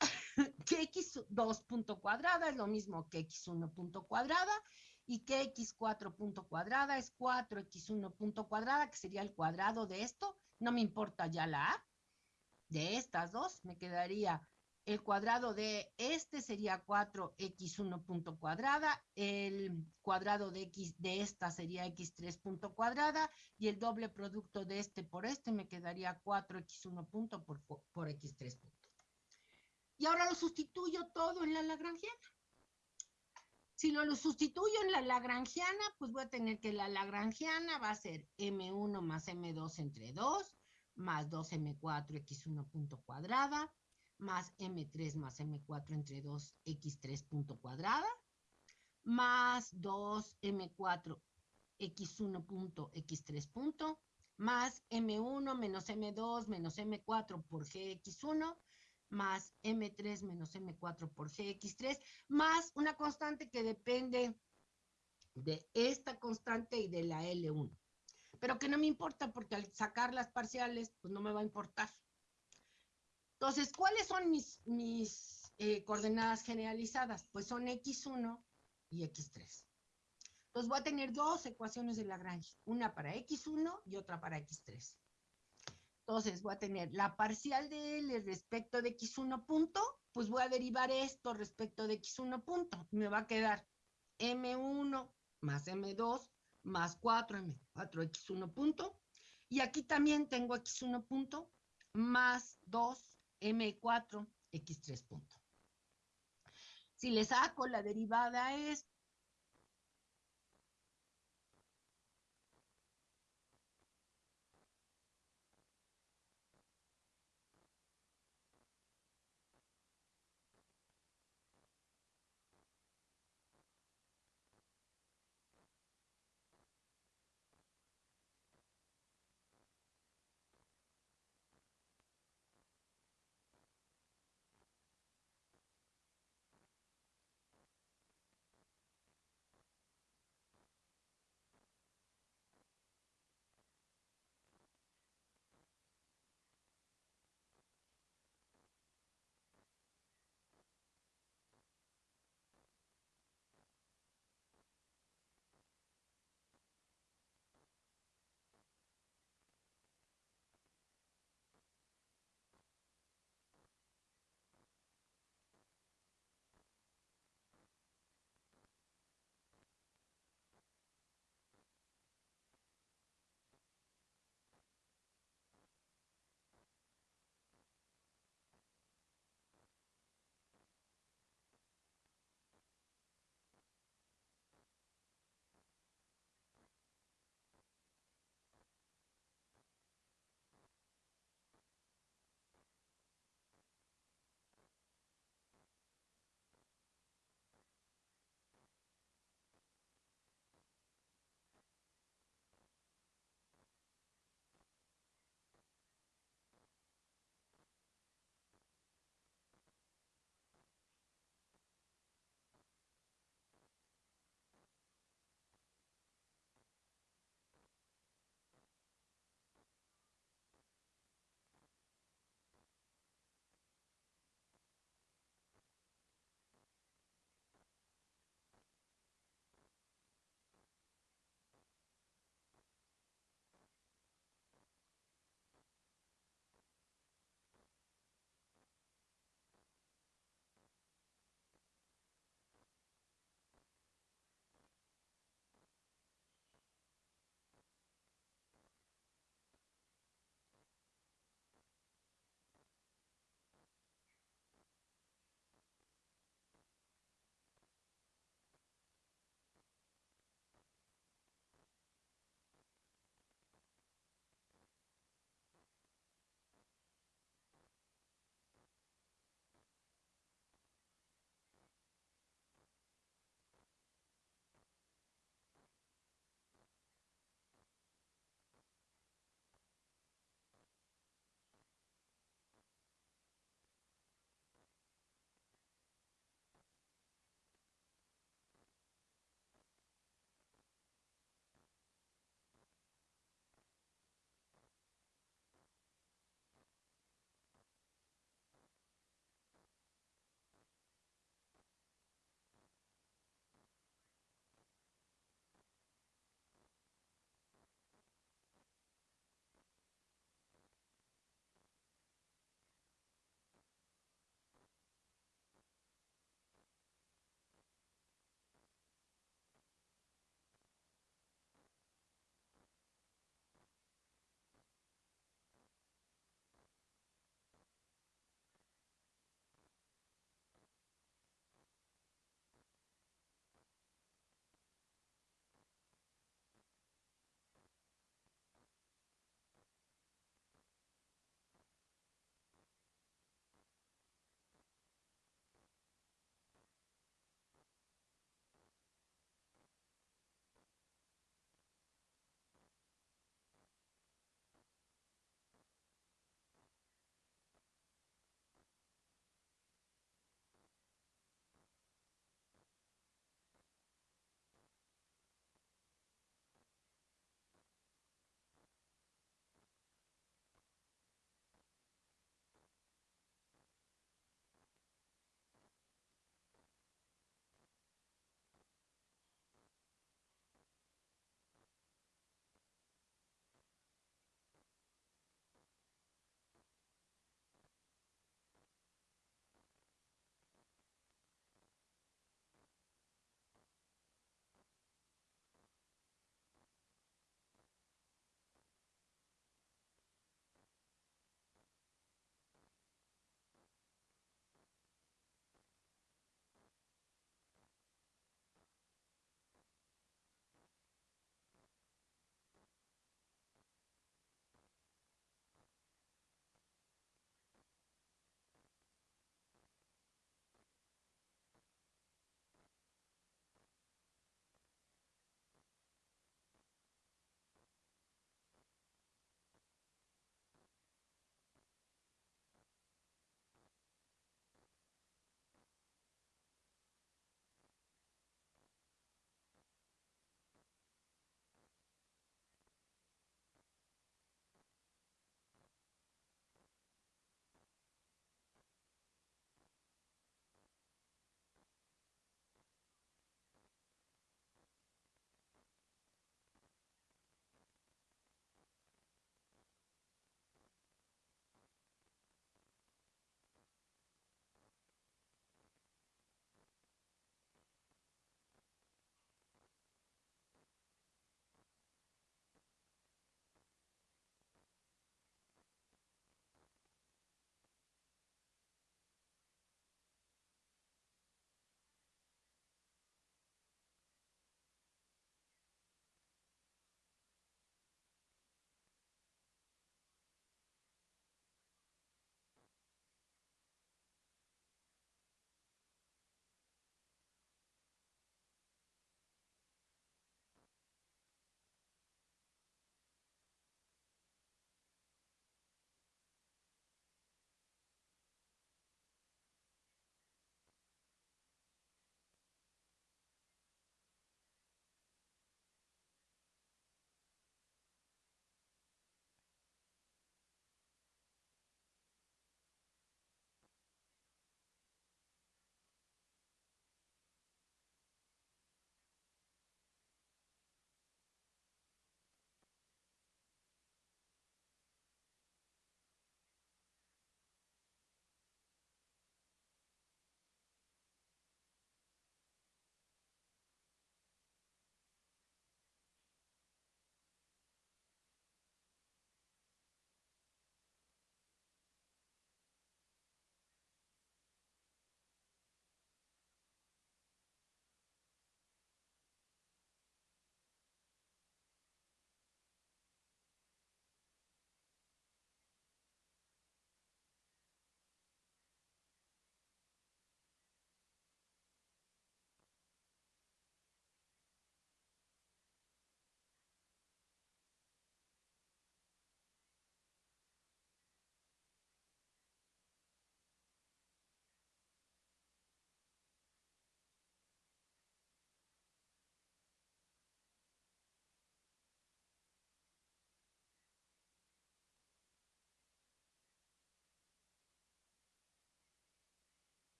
que x2 punto cuadrada es lo mismo que x1 punto cuadrada y que x4 punto cuadrada es 4x1 punto cuadrada, que sería el cuadrado de esto. No me importa ya la a, de estas dos, me quedaría el cuadrado de este sería 4x1 punto cuadrada, el cuadrado de esta sería x3 punto cuadrada y el doble producto de este por este me quedaría 4x1 punto por, por x3 punto. Y ahora lo sustituyo todo en la lagrangiana. Si lo, sustituyo en la lagrangiana, pues voy a tener que la lagrangiana va a ser m1 más m2 entre 2 más 2m4 x1 punto cuadrada, más m3 más m4 entre 2 x3 punto cuadrada, más 2m4 x1 punto x3 punto, más M1 menos M2 menos M4 por GX1 más M3 menos M4 por GX3 más una constante que depende de esta constante y de la L1. Pero que no me importa porque al sacar las parciales, pues no me va a importar. Entonces, ¿cuáles son mis, mis eh, coordenadas generalizadas? Pues son X1 y X3. Entonces voy a tener dos ecuaciones de Lagrange, una para X1 y otra para X3. Entonces voy a tener la parcial de L respecto de X1 punto, pues voy a derivar esto respecto de X1 punto. Me va a quedar M1 más M2 más 4M, 4X1 punto. Y aquí también tengo X1 punto más 2M4, X3 punto. Si le saco la derivada es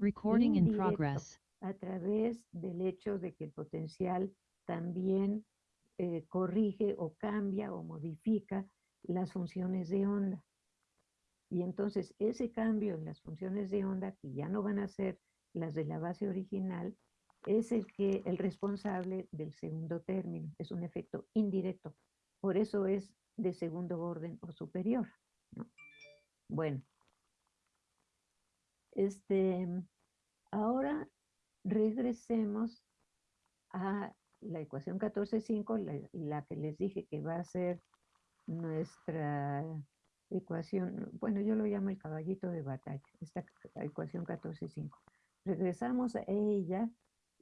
Recording in progress. a través del hecho de que el potencial también eh, corrige o cambia o modifica las funciones de onda. Y entonces ese cambio en las funciones de onda, que ya no van a ser las de la base original, es el que el responsable del segundo término. Es un efecto indirecto. Por eso es de segundo orden o superior. ¿no? Bueno. Este, ahora regresemos a la ecuación 14.5, la, la que les dije que va a ser nuestra ecuación, bueno, yo lo llamo el caballito de batalla, esta ecuación 14.5. Regresamos a ella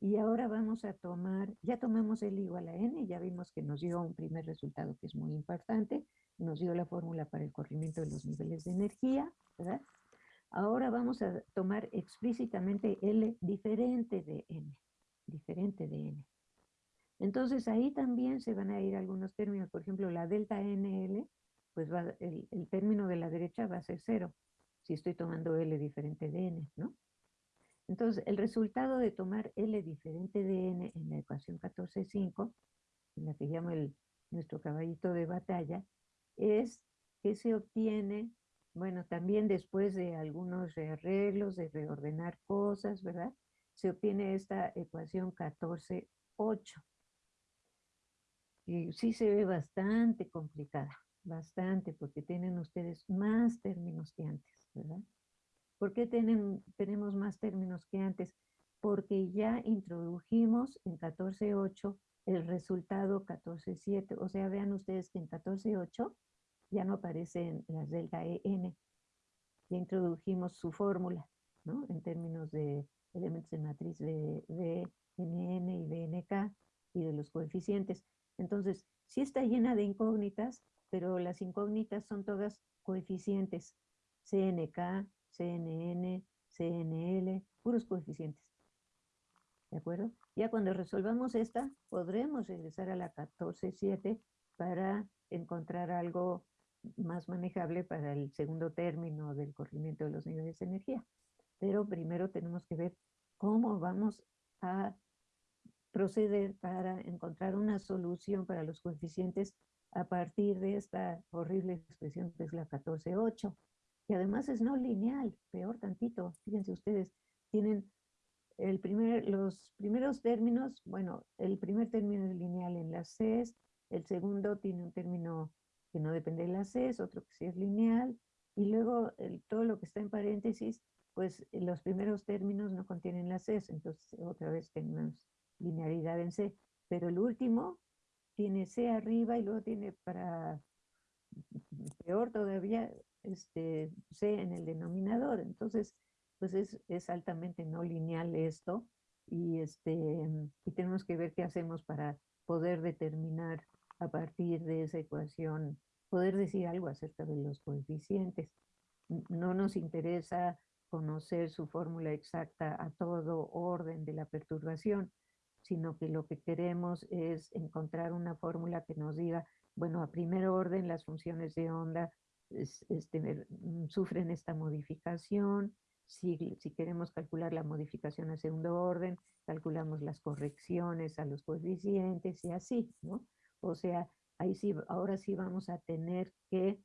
y ahora vamos a tomar, ya tomamos el igual a n, ya vimos que nos dio un primer resultado que es muy importante, nos dio la fórmula para el corrimiento de los niveles de energía, ¿verdad? Ahora vamos a tomar explícitamente L diferente de N, diferente de N. Entonces ahí también se van a ir algunos términos, por ejemplo, la delta NL, pues va, el, término de la derecha va a ser cero, si estoy tomando L diferente de N, ¿no? Entonces, el resultado de tomar L diferente de N en la ecuación 14.5, en la que llamo el, nuestro caballito de batalla, es que se obtiene, bueno, también después de algunos arreglos, de reordenar cosas, ¿verdad? Se obtiene esta ecuación 14.8. Y sí se ve bastante complicada, bastante, porque tienen ustedes más términos que antes, ¿verdad? ¿Por qué tienen, tenemos más términos que antes? Porque ya introdujimos en 14.8 el resultado 14.7. O sea, vean ustedes que en 14.8 ya no aparecen las delta EN. Ya introdujimos su fórmula, ¿no? En términos de elementos de matriz de, de NN y BNK y de los coeficientes. Entonces, sí está llena de incógnitas, pero las incógnitas son todas coeficientes. CNK, CNN, CNL, puros coeficientes. ¿De acuerdo? Ya cuando resolvamos esta, podremos regresar a la 14.7 para encontrar algo más manejable para el segundo término del corrimiento de los niveles de energía. Pero primero tenemos que ver cómo vamos a proceder para encontrar una solución para los coeficientes a partir de esta horrible expresión que es la 14.8 y además es no lineal, peor tantito. Fíjense ustedes, tienen el primer, los primeros términos, bueno, el primer término es lineal en las Cs, el segundo tiene un término que no depende de las Cs, otro que sí es lineal, y luego el, todo lo que está en paréntesis, pues los primeros términos no contienen las Cs, entonces otra vez tenemos linealidad en C, pero el último tiene C arriba y luego tiene para peor todavía este, C en el denominador. Entonces, pues es, es, altamente no lineal esto y, este, y tenemos que ver qué hacemos para poder determinar a partir de esa ecuación, poder decir algo acerca de los coeficientes. No nos interesa conocer su fórmula exacta a todo orden de la perturbación, sino que lo que queremos es encontrar una fórmula que nos diga, bueno, a primer orden las funciones de onda este, mm, sufren esta modificación. Si, si, queremos calcular la modificación a segundo orden, calculamos las correcciones a los coeficientes y así, ¿no? O sea, ahí sí, ahora sí vamos a tener que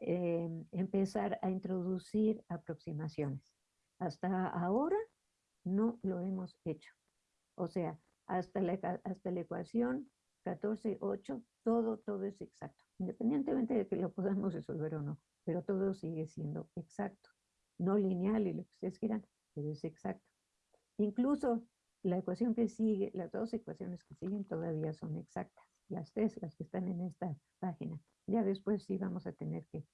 eh, empezar a introducir aproximaciones. Hasta ahora no lo hemos hecho. O sea, hasta la, hasta la ecuación 14.8, todo, todo es exacto, independientemente de que lo podamos resolver o no, pero todo sigue siendo exacto, no lineal y lo que ustedes quieran, pero es exacto. Incluso la ecuación que sigue, las dos ecuaciones que siguen todavía son exactas, las tres, las que están en esta página. Ya después sí vamos a tener que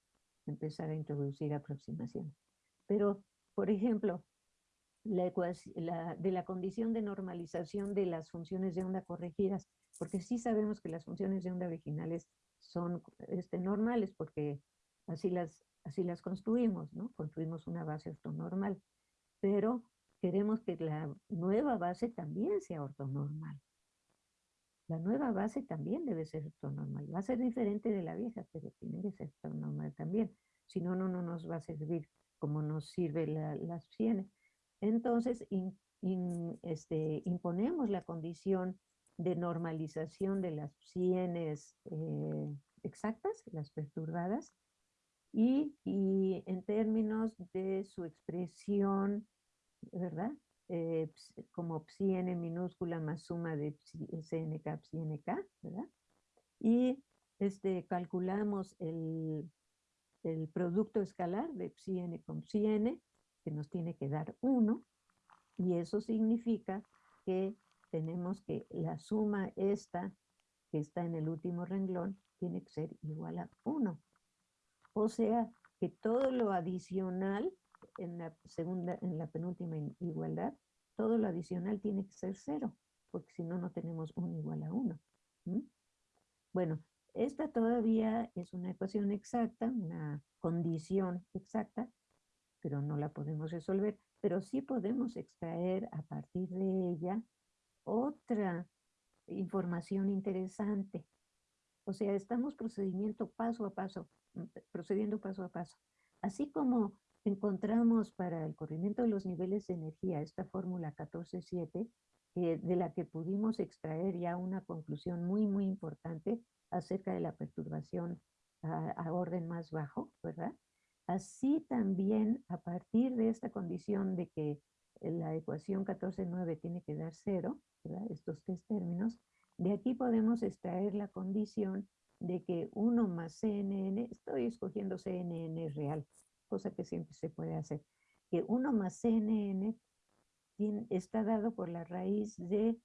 empezar a introducir aproximaciones. Pero, por ejemplo, la, la, de la condición de normalización de las funciones de onda corregidas, porque sí sabemos que las funciones de onda originales son este, normales, porque así las, así las construimos, ¿no? Construimos una base ortonormal, pero queremos que la nueva base también sea ortonormal. La nueva base también debe ser ortonormal. Va a ser diferente de la vieja, pero tiene que ser ortonormal también. Si no, no, no nos va a servir como nos sirve la, las 100 entonces este, imponemos la condición de normalización de las sienes eh, exactas, las perturbadas, y, en términos de su expresión, ¿verdad? Eh, como psi n minúscula más suma de cnk psi nk, ¿verdad? Y este, calculamos el, el producto escalar de psi n con psi n, que nos tiene que dar 1, y eso significa que tenemos que la suma esta, que está en el último renglón, tiene que ser igual a 1. O sea, que todo lo adicional en la segunda, en la penúltima igualdad, todo lo adicional tiene que ser 0, porque si no, no tenemos 1 igual a 1. Bueno, esta todavía es una ecuación exacta, una condición exacta, pero no la podemos resolver, pero sí podemos extraer a partir de ella otra información interesante. O sea, estamos procedimiento paso a paso, mm, procediendo paso a paso. Así como encontramos para el corrimiento de los niveles de energía esta fórmula 14.7, eh, de la que pudimos extraer ya una conclusión muy, muy importante acerca de la perturbación a, orden más bajo, ¿verdad? Así también, a partir de esta condición de que la ecuación 14.9 tiene que dar cero, ¿verdad? estos tres términos, de aquí podemos extraer la condición de que 1 más CNN, estoy escogiendo CNN real, cosa que siempre se puede hacer, que 1 más CNN está dado por la raíz de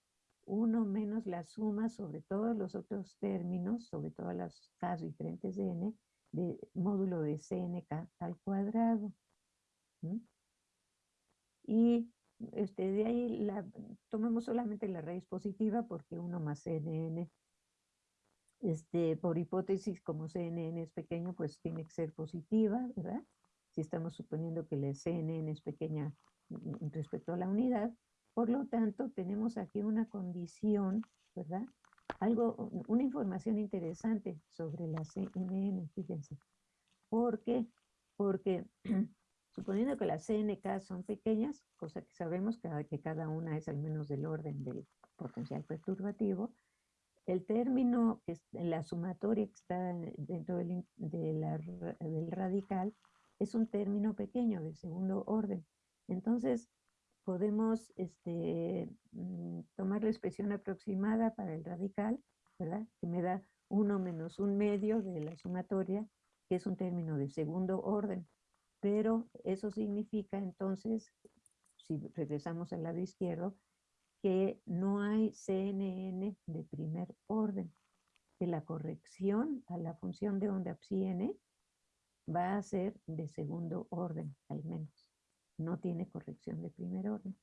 1 menos la suma sobre todos los otros términos, sobre todas las k diferentes de n, de módulo de CNK al cuadrado. Y este, de ahí la, tomemos solamente la raíz positiva porque 1 más CNN, este, por hipótesis, como CNN es pequeño, pues tiene que ser positiva, ¿verdad? Si estamos suponiendo que la CNN es pequeña mm, respecto a la unidad, por lo tanto, tenemos aquí una condición, ¿verdad? Algo, una información interesante sobre la CNN, fíjense. ¿Por qué? Porque suponiendo que las CNK son pequeñas, cosa que sabemos que, que cada una es al menos del orden del potencial perturbativo, el término, la sumatoria que está dentro del, del radical, es un término pequeño de segundo orden. Entonces, podemos este, mm, tomar la expresión aproximada para el radical, ¿verdad? Que me da 1 menos un medio de la sumatoria, que es un término de segundo orden. Pero eso significa entonces, si regresamos al lado izquierdo, que no hay CNN de primer orden, que la corrección a la función de onda psi n va a ser de segundo orden, al menos no tiene corrección de primer orden.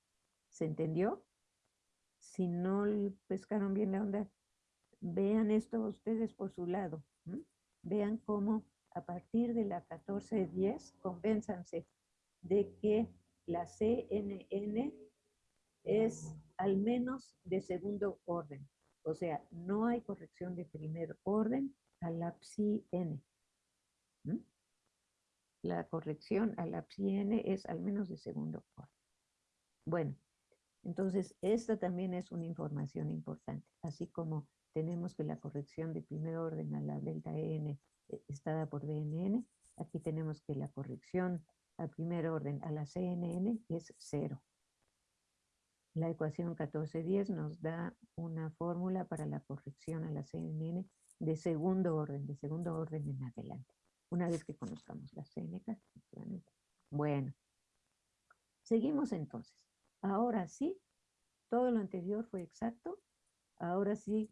¿Se entendió? Si no pescaron bien la onda, vean esto ustedes por su lado. Vean cómo a partir de la 1410 convénzanse de que la CNN es al menos de segundo orden. O sea, no hay corrección de primer orden a la psi n la corrección a la psi n es al menos de segundo orden. Bueno, entonces esta también es una información importante, así como tenemos que la corrección de primer orden a la delta n eh, está dada por DNN, aquí tenemos que la corrección a primer orden a la CNN es cero. La ecuación 1410 nos da una fórmula para la corrección a la CNN de segundo orden, de segundo orden en adelante una vez que conozcamos las CNK. Bueno, seguimos entonces. Ahora sí, todo lo anterior fue exacto. Ahora sí,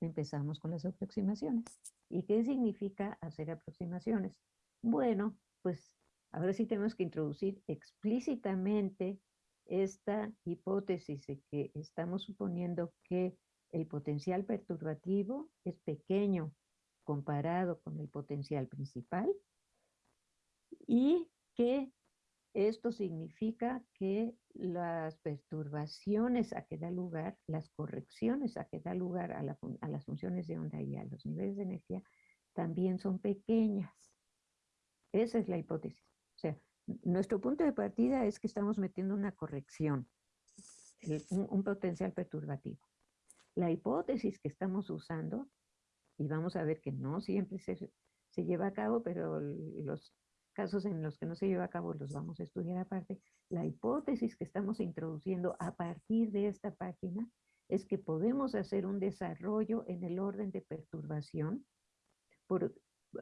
empezamos con las aproximaciones. ¿Y qué significa hacer aproximaciones? Bueno, pues ahora sí tenemos que introducir explícitamente esta hipótesis de que estamos suponiendo que el potencial perturbativo es pequeño comparado con el potencial principal y que esto significa que las perturbaciones a que da lugar, las correcciones a que da lugar a, las funciones de onda y a los niveles de energía también son pequeñas. Esa es la hipótesis. O sea, nuestro punto de partida es que estamos metiendo una corrección, un, potencial perturbativo. La hipótesis que estamos usando, y vamos a ver que no siempre se, se lleva a cabo, pero los casos en los que no se lleva a cabo los vamos a estudiar aparte, la hipótesis que estamos introduciendo a partir de esta página es que podemos hacer un desarrollo en el orden de perturbación, por,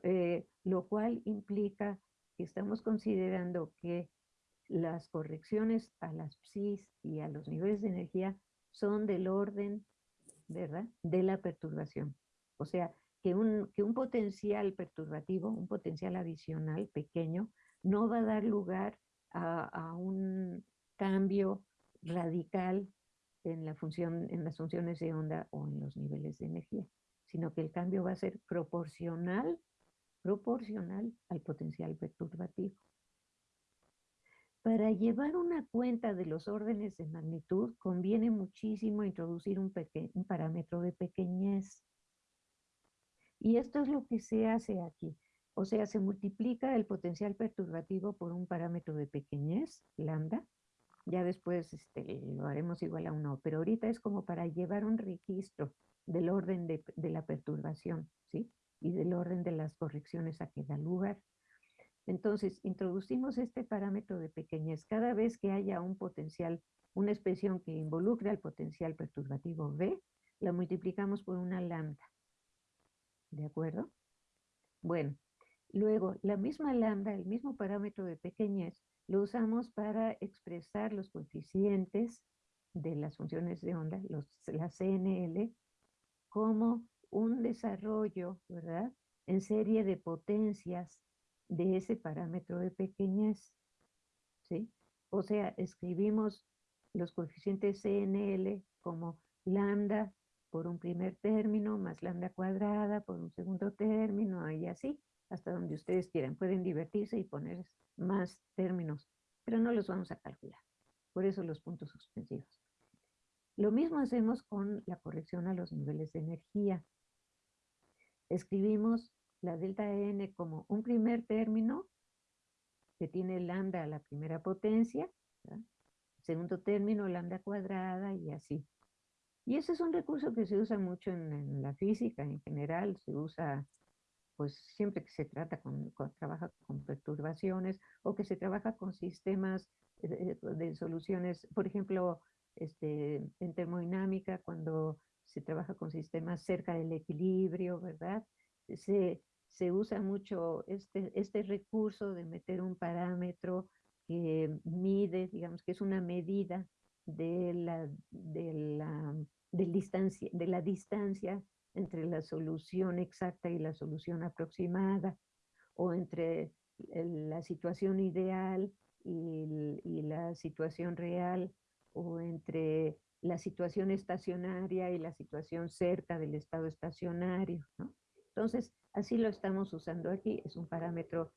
eh, lo cual implica que estamos considerando que las correcciones a las psis y a los niveles de energía son del orden, ¿verdad?, de la perturbación. O sea, que un, que un potencial perturbativo, un potencial adicional pequeño, no va a dar lugar a, un cambio radical en, la función, en las funciones de onda o en los niveles de energía, sino que el cambio va a ser proporcional, proporcional al potencial perturbativo. Para llevar una cuenta de los órdenes de magnitud, conviene muchísimo introducir un parámetro de pequeñez. Y esto es lo que se hace aquí. O sea, se multiplica el potencial perturbativo por un parámetro de pequeñez, lambda. Ya después este, lo haremos igual a uno, pero ahorita es como para llevar un registro del orden de, la perturbación, ¿sí? Y del orden de las correcciones a que da lugar. Entonces, introducimos este parámetro de pequeñez. Cada vez que haya un potencial, una expresión que involucre al potencial perturbativo V, la multiplicamos por una lambda. ¿De acuerdo? Bueno, luego la misma lambda, el mismo parámetro de pequeñez, lo usamos para expresar los coeficientes de las funciones de onda, los, la CNL, como un desarrollo, ¿verdad? En serie de potencias de ese parámetro de pequeñez, ¿sí? O sea, escribimos los coeficientes CNL como lambda por un primer término, más lambda cuadrada por un segundo término, y así, hasta donde ustedes quieran. Pueden divertirse y poner más términos, pero no los vamos a calcular. Por eso los puntos suspensivos. Lo mismo hacemos con la corrección a los niveles de energía. Escribimos la delta n como un primer término que tiene lambda a la primera potencia, segundo término lambda cuadrada y así. Y ese es un recurso que se usa mucho en, la física en general, se usa pues siempre que se trata con, trabaja con perturbaciones o que se trabaja con sistemas de, de, soluciones, por ejemplo, este, en termodinámica, cuando se trabaja con sistemas cerca del equilibrio, ¿verdad? Se, se usa mucho este, este recurso de meter un parámetro que mide, digamos que es una medida de la, de la, distancia, de la distancia entre la solución exacta y la solución aproximada, o entre la situación ideal y, la situación real, o entre la situación estacionaria y la situación cerca del estado estacionario. Entonces, así lo estamos usando aquí. Es un parámetro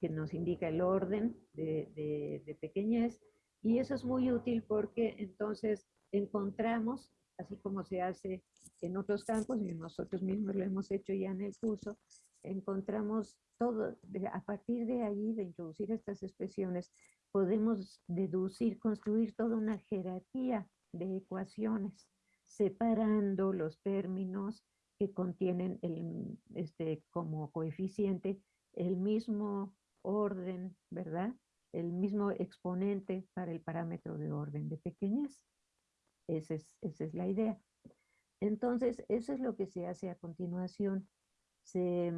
que nos indica el orden de, pequeñez y eso es muy útil porque entonces encontramos, así como se hace en otros campos y nosotros mismos lo hemos hecho ya en el curso, encontramos todo, a partir de ahí, de introducir estas expresiones, podemos deducir, construir toda una jerarquía de ecuaciones, separando los términos que contienen el, este, como coeficiente el mismo orden, ¿verdad? El mismo exponente para el parámetro de orden de pequeñez. Esa es, esa es la idea. Entonces, eso es lo que se hace a continuación. Se,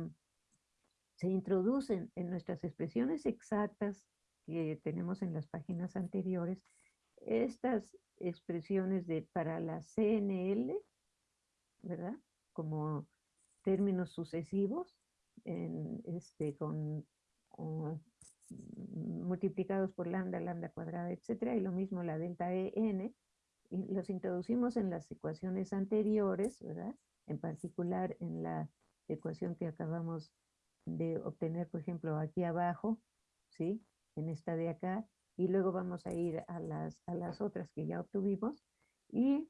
se introducen en nuestras expresiones exactas que tenemos en las páginas anteriores, estas expresiones de para la CNL, ¿verdad? como términos sucesivos, en, este, con, multiplicados por lambda, lambda cuadrada, etcétera, y lo mismo la delta EN, los introducimos en las ecuaciones anteriores, ¿verdad? En particular en la ecuación que acabamos de obtener, por ejemplo, aquí abajo, ¿sí? En esta de acá, y luego vamos a ir a las, a las otras que ya obtuvimos, y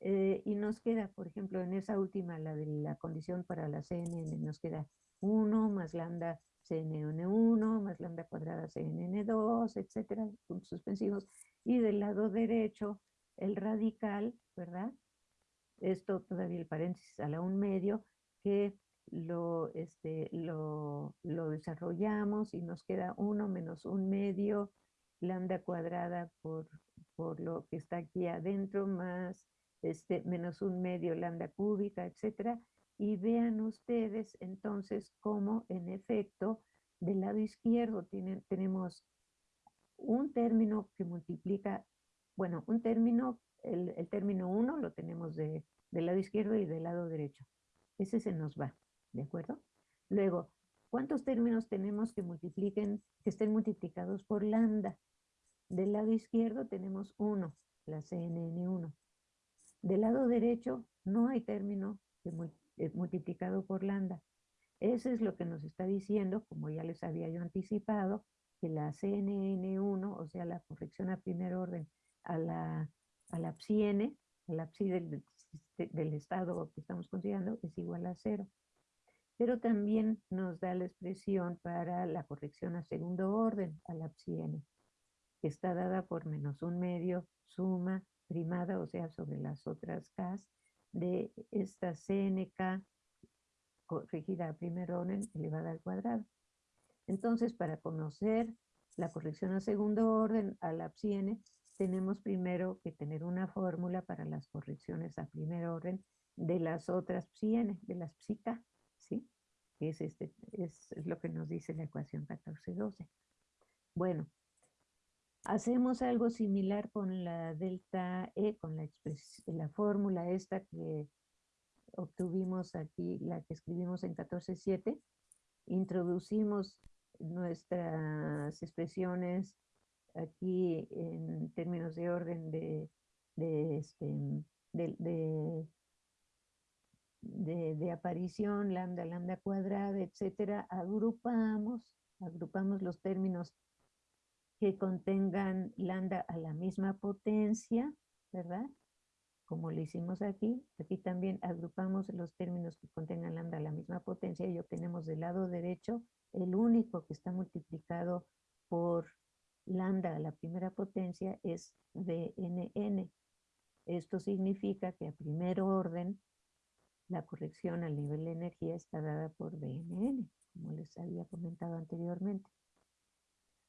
eh, y nos queda, por ejemplo, en esa última, la de la condición para la CNN, nos queda 1 más lambda CNN1 más lambda cuadrada CNN2, etcétera, puntos suspensivos. Y del lado derecho, el radical, ¿verdad? Esto todavía el paréntesis a la un medio, que lo, este, lo, lo desarrollamos y nos queda 1 menos un medio lambda cuadrada por, por lo que está aquí adentro, más este, menos un medio lambda cúbica, etcétera. Y vean ustedes entonces cómo en efecto del lado izquierdo tienen, tenemos un término que multiplica, bueno, un término, el, el término 1 lo tenemos de, del lado izquierdo y del lado derecho. Ese se nos va, ¿de acuerdo? Luego, ¿cuántos términos tenemos que multipliquen, que estén multiplicados por lambda? Del lado izquierdo tenemos 1, la CNN1. Del lado derecho no hay término eh, multiplicado por lambda. Eso es lo que nos está diciendo, como ya les había yo anticipado, que la CNN1, o sea, la corrección a primer orden a la, a la PSI-N, a la PSI del, del estado que estamos considerando, es igual a cero. Pero también nos da la expresión para la corrección a segundo orden, a la PSI-N, que está dada por menos un medio suma primada, o sea, sobre las otras K, de esta CNK corregida a primer orden elevada al cuadrado. Entonces, para conocer la corrección a segundo orden a la psi tenemos primero que tener una fórmula para las correcciones a primer orden de las otras psi de las psica, ¿sí? Es, este, es, lo que nos dice la ecuación 1412. Bueno, hacemos algo similar con la delta E, con la, la fórmula esta que obtuvimos aquí, la que escribimos en 14.7, introducimos nuestras expresiones aquí en términos de orden de, este, de, de, de, aparición, lambda, lambda cuadrada, etcétera, agrupamos, agrupamos los términos que contengan lambda a la misma potencia, ¿verdad? como lo hicimos aquí, aquí también agrupamos los términos que contengan lambda a la misma potencia y obtenemos del lado derecho el único que está multiplicado por lambda a la primera potencia es BNN. Esto significa que a primer orden la corrección al nivel de energía está dada por BNN, como les había comentado anteriormente.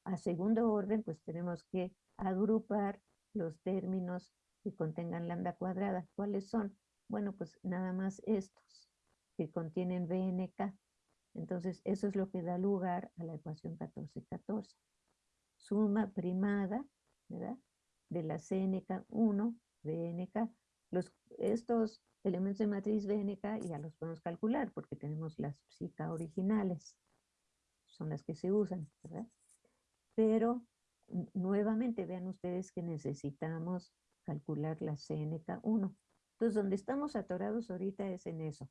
A segundo orden, pues tenemos que agrupar los términos que contengan lambda cuadrada. ¿Cuáles son? Bueno, pues nada más estos que contienen BNK. Entonces, eso es lo que da lugar a la ecuación 14-14. Suma primada, ¿verdad? De la CNK1, BNK. Los, estos elementos de matriz BNK ya los podemos calcular porque tenemos las psica originales. Son las que se usan, ¿verdad? Pero nuevamente vean ustedes que necesitamos calcular la CNK1. Entonces, donde estamos atorados ahorita es en eso.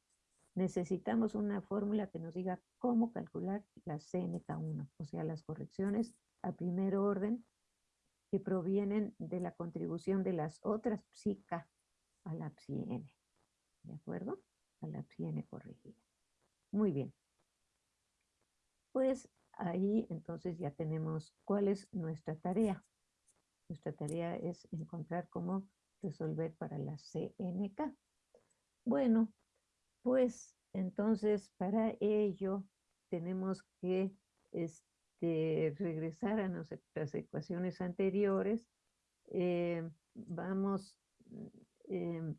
Necesitamos una fórmula que nos diga cómo calcular la CNK1, o sea, las correcciones a primer orden que provienen de la contribución de las otras psica a la psi ¿De acuerdo? A la psi corregida. Muy bien. Pues ahí entonces ya tenemos cuál es nuestra tarea. Nuestra tarea es encontrar cómo resolver para la CNK. Bueno, pues entonces para ello tenemos que este, regresar a nuestras ecuaciones anteriores. Eh, vamos em,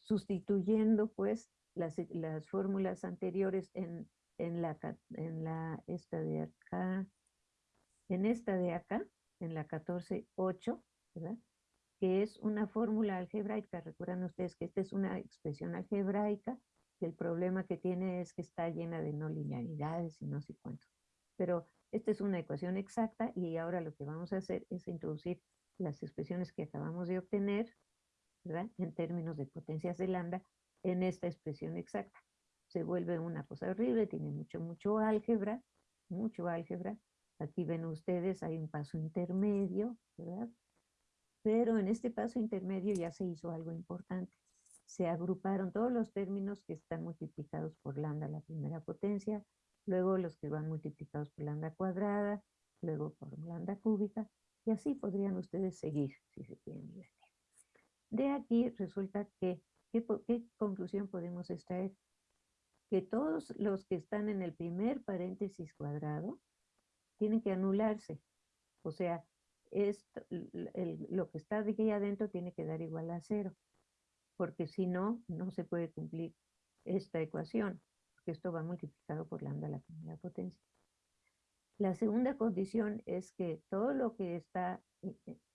sustituyendo pues las, las fórmulas anteriores en, en, la, en la esta de acá, en esta de acá, en la 14.8, ¿verdad? Que es una fórmula algebraica. Recuerdan ustedes que esta es una expresión algebraica, el problema que tiene es que está llena de no linealidades y no sé cuánto. Pero esta es una ecuación exacta y ahora lo que vamos a hacer es introducir las expresiones que acabamos de obtener, ¿verdad? En términos de potencias de lambda, en esta expresión exacta. Se vuelve una cosa horrible, tiene mucho, mucho álgebra, mucho álgebra, Aquí ven ustedes, hay un paso intermedio, ¿verdad? Pero en este paso intermedio ya se hizo algo importante. Se agruparon todos los términos que están multiplicados por lambda la primera potencia, luego los que van multiplicados por lambda cuadrada, luego por lambda cúbica, y así podrían ustedes seguir si se quieren divertir. De aquí resulta que, ¿qué, ¿qué, conclusión podemos extraer? Que todos los que están en el primer paréntesis cuadrado tienen que anularse. O sea, esto, el, lo que está aquí adentro tiene que dar igual a cero, porque si no, no se puede cumplir esta ecuación, porque esto va multiplicado por lambda a la primera potencia. La segunda condición es que todo lo que está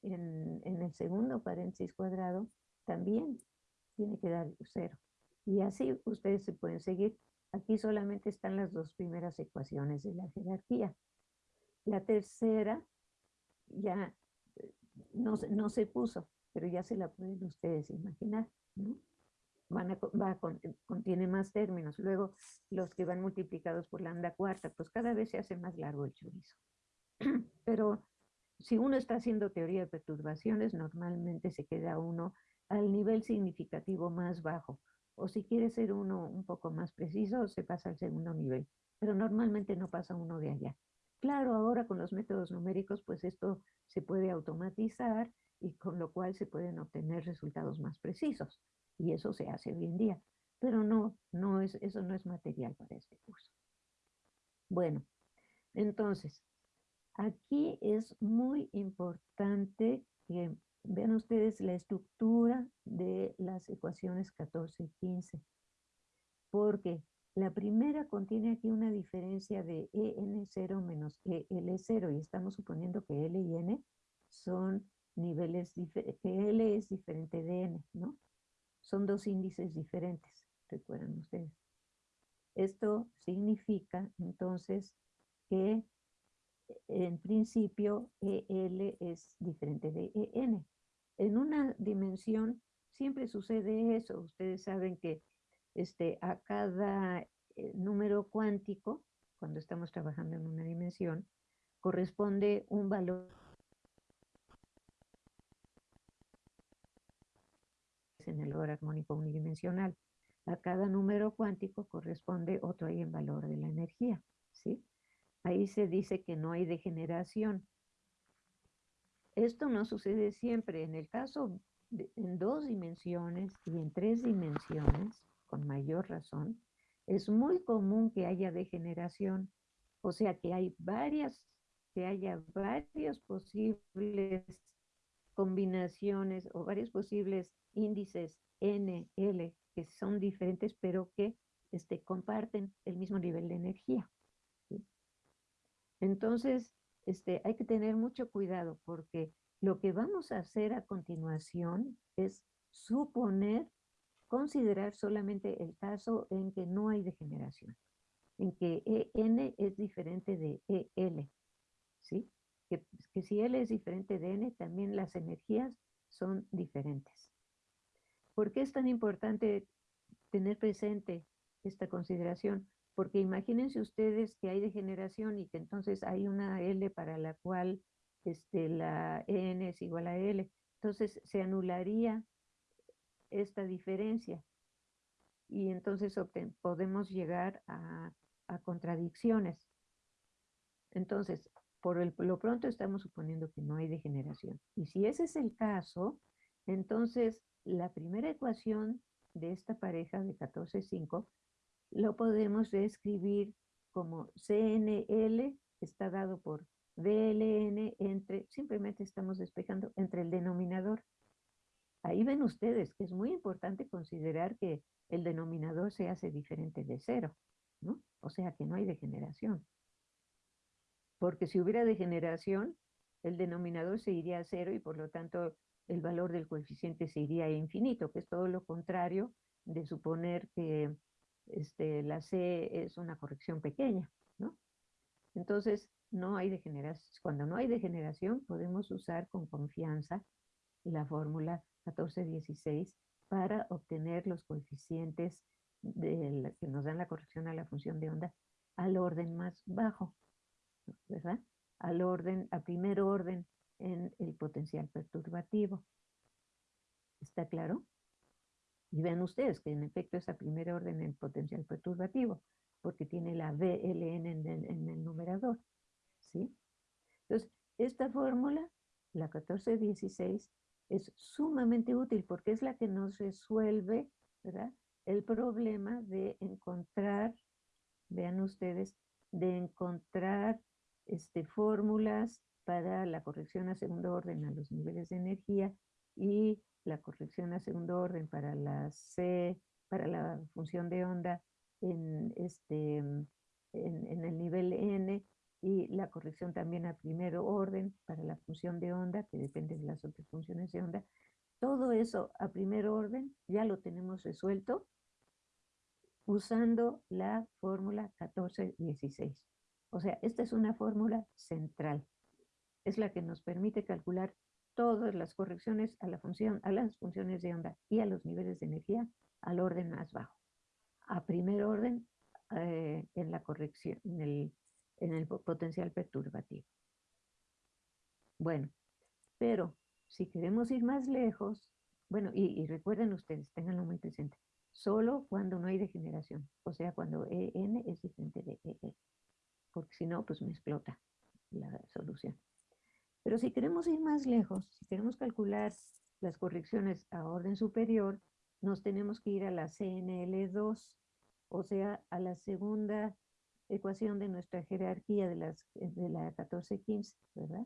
en, en el segundo paréntesis cuadrado también tiene que dar cero. Y así ustedes se pueden seguir. Aquí solamente están las dos primeras ecuaciones de la jerarquía. La tercera ya eh, no, no se puso, pero ya se la pueden ustedes imaginar, ¿no? Van a, va contiene más términos. Luego, los que van multiplicados por lambda cuarta, pues cada vez se hace más largo el chorizo. Pero si uno está haciendo teoría de perturbaciones, normalmente se queda uno al nivel significativo más bajo. O si quiere ser uno un poco más preciso, se pasa al segundo nivel. Pero normalmente no pasa uno de allá. Claro, ahora con los métodos numéricos, pues esto se puede automatizar y con lo cual se pueden obtener resultados más precisos. Y eso se hace hoy en día. Pero no, no es, eso no es material para este curso. Bueno, entonces, aquí es muy importante que vean ustedes la estructura de las ecuaciones 14 y 15. Porque la primera contiene aquí una diferencia de EN0 menos EL0 y estamos suponiendo que L y N son niveles, que L es diferente de N, ¿no? Son dos índices diferentes, recuerdan ustedes. Esto significa entonces que en principio EL es diferente de EN. En una dimensión siempre sucede eso. Ustedes saben que este, a cada eh, número cuántico, cuando estamos trabajando en una dimensión, corresponde un valor en el orden armónico unidimensional. A cada número cuántico corresponde otro ahí en valor de la energía, ¿sí? Ahí se dice que no hay degeneración. Esto no sucede siempre. En el caso de, en dos dimensiones y en tres dimensiones, con mayor razón, es muy común que haya degeneración, o sea que hay varias, que haya varios posibles combinaciones o varios posibles índices N, L, que son diferentes, pero que este, comparten el mismo nivel de energía. Entonces, este, hay que tener mucho cuidado porque lo que vamos a hacer a continuación es suponer considerar solamente el caso en que no hay degeneración, en que EN es diferente de EL, ¿sí? Que, si L es diferente de N, también las energías son diferentes. ¿Por qué es tan importante tener presente esta consideración? Porque imagínense ustedes que hay degeneración y que entonces hay una L para la cual este, la EN es igual a L. Entonces se anularía esta diferencia. Y entonces podemos llegar a, contradicciones. Entonces, por lo pronto estamos suponiendo que no hay degeneración. Y si ese es el caso, entonces la primera ecuación de esta pareja de 14,5 lo podemos reescribir como CNL está dado por VLN entre, simplemente estamos despejando entre el denominador Ahí ven ustedes que es muy importante considerar que el denominador se hace diferente de cero, ¿no? O sea que no hay degeneración. Porque si hubiera degeneración, el denominador se iría a cero y por lo tanto el valor del coeficiente se iría a infinito, que es todo lo contrario de suponer que este, la C es una corrección pequeña, ¿no? Entonces, no hay degeneración. Cuando no hay degeneración, podemos usar con confianza la fórmula 1416 para obtener los coeficientes de que nos dan la corrección a la función de onda al orden más bajo, ¿verdad? Al orden, a primer orden en el potencial perturbativo. ¿Está claro? Y vean ustedes que en efecto es a primer orden el potencial perturbativo, porque tiene la VLN en el, en el numerador. ¿sí? Entonces, esta fórmula, la 1416, es sumamente útil porque es la que nos resuelve el problema de encontrar, vean ustedes, de encontrar este, fórmulas para la corrección a segundo orden a los niveles de energía y la corrección a segundo orden para la C, para la función de onda en, este, en el nivel N y la corrección también a primer orden para la función de onda, que depende de las otras funciones de onda. Todo eso a primer orden ya lo tenemos resuelto usando la fórmula 1416. O sea, esta es una fórmula central. Es la que nos permite calcular todas las correcciones a la función, a las funciones de onda y a los niveles de energía al orden más bajo. A primer orden eh, en la corrección, en el en el potencial perturbativo. Bueno, pero si queremos ir más lejos, bueno, y, recuerden ustedes, tenganlo muy presente, solo cuando no hay degeneración, o sea, cuando EN es diferente de EE, porque si no, pues me explota la solución. Pero si queremos ir más lejos, si queremos calcular las correcciones a orden superior, nos tenemos que ir a la CNL2, o sea, a la segunda ecuación de nuestra jerarquía de, las, de la 1415, ¿verdad?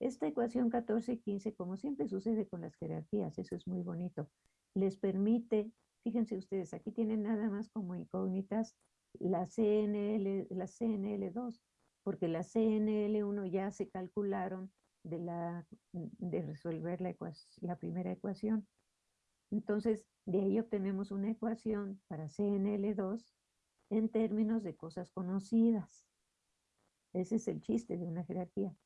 Esta ecuación 1415, como siempre sucede con las jerarquías, eso es muy bonito, les permite, fíjense ustedes, aquí tienen nada más como incógnitas la CNL, la CNL2, porque la CNL1 ya se calcularon de, la, de resolver la, la primera ecuación. Entonces, de ahí obtenemos una ecuación para CNL2 en términos de cosas conocidas. Ese es el chiste de una jerarquía.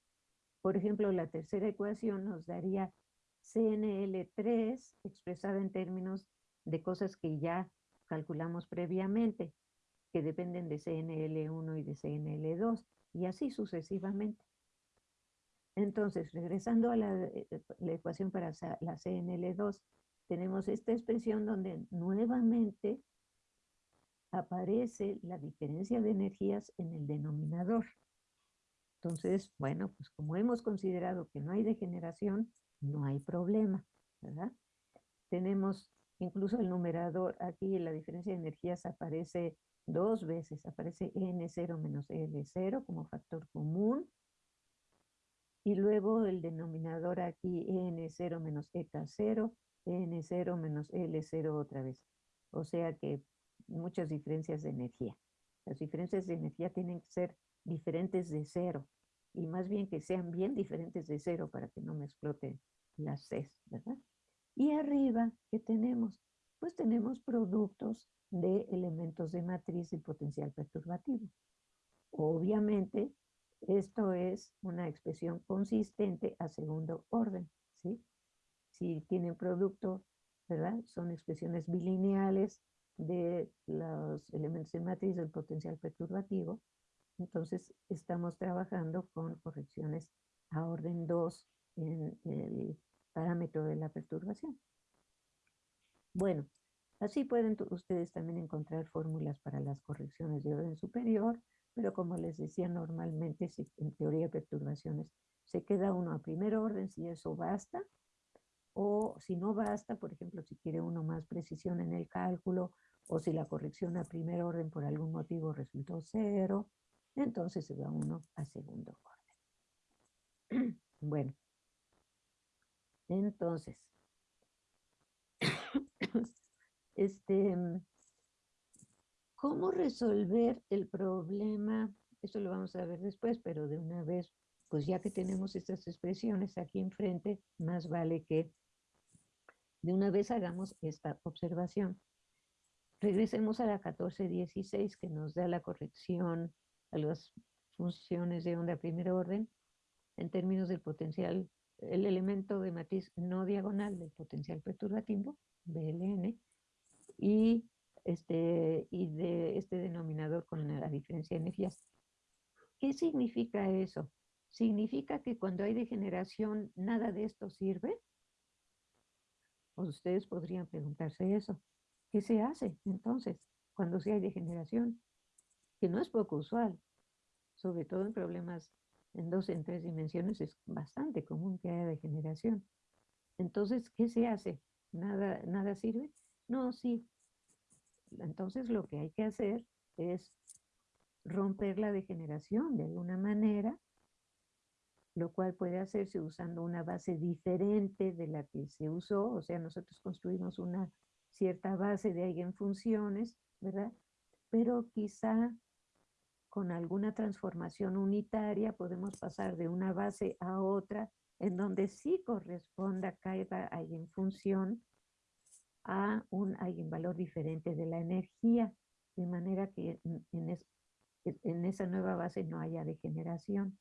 Por ejemplo, la tercera ecuación nos daría CNL3 expresada en términos de cosas que ya calculamos previamente, que dependen de CNL1 y de CNL2, y así sucesivamente. Entonces, regresando a la, eh, la ecuación para la CNL2, tenemos esta expresión donde nuevamente aparece la diferencia de energías en el denominador. Entonces, bueno, pues como hemos considerado que no hay degeneración, no hay problema, ¿verdad? Tenemos incluso el numerador, aquí la diferencia de energías aparece dos veces, aparece N0 menos L0 como factor común, y luego el denominador aquí N0 menos EK0, N0 menos L0 otra vez. O sea que muchas diferencias de energía. Las diferencias de energía tienen que ser diferentes de cero y más bien que sean bien diferentes de cero para que no me exploten las C, ¿verdad? Y arriba, ¿qué tenemos? Pues tenemos productos de elementos de matriz y potencial perturbativo. Obviamente, esto es una expresión consistente a segundo orden, ¿sí? Si tienen producto, ¿verdad? Son expresiones bilineales de los elementos de matriz del potencial perturbativo. Entonces, estamos trabajando con correcciones a orden 2 en el parámetro de la perturbación. Bueno, así pueden ustedes también encontrar fórmulas para las correcciones de orden superior, pero como les decía, normalmente en teoría de perturbaciones se queda uno a primer orden si eso basta, o si no basta, por ejemplo, si quiere uno más precisión en el cálculo o si la corrección a primer orden por algún motivo resultó cero, entonces se va uno a segundo orden. bueno, entonces, este, ¿cómo resolver el problema? Eso lo vamos a ver después, pero de una vez, pues ya que tenemos estas expresiones aquí enfrente, más vale que de una vez hagamos esta observación. Regresemos a la 1416 que nos da la corrección a las funciones de onda primer orden en términos del potencial, el elemento de matriz no diagonal del potencial perturbativo, BLN, y, este, y de este denominador con la diferencia de energías. ¿Qué significa eso? ¿Significa que cuando hay degeneración nada de esto sirve? Ustedes podrían preguntarse eso. ¿Qué se hace entonces cuando sí hay degeneración? Que no es poco usual, sobre todo en problemas en dos, en tres dimensiones, es bastante común que haya degeneración. Entonces, ¿qué se hace? ¿Nada, nada sirve? No, sí. Entonces lo que hay que hacer es romper la degeneración de alguna manera, lo cual puede hacerse usando una base diferente de la que se usó, o sea, nosotros construimos una cierta base de eigenfunciones, ¿verdad? Pero quizá con alguna transformación unitaria podemos pasar de una base a otra en donde sí corresponda cada eigenfunción a un eigenvalor diferente de la energía, de manera que en, en esa nueva base no haya degeneración.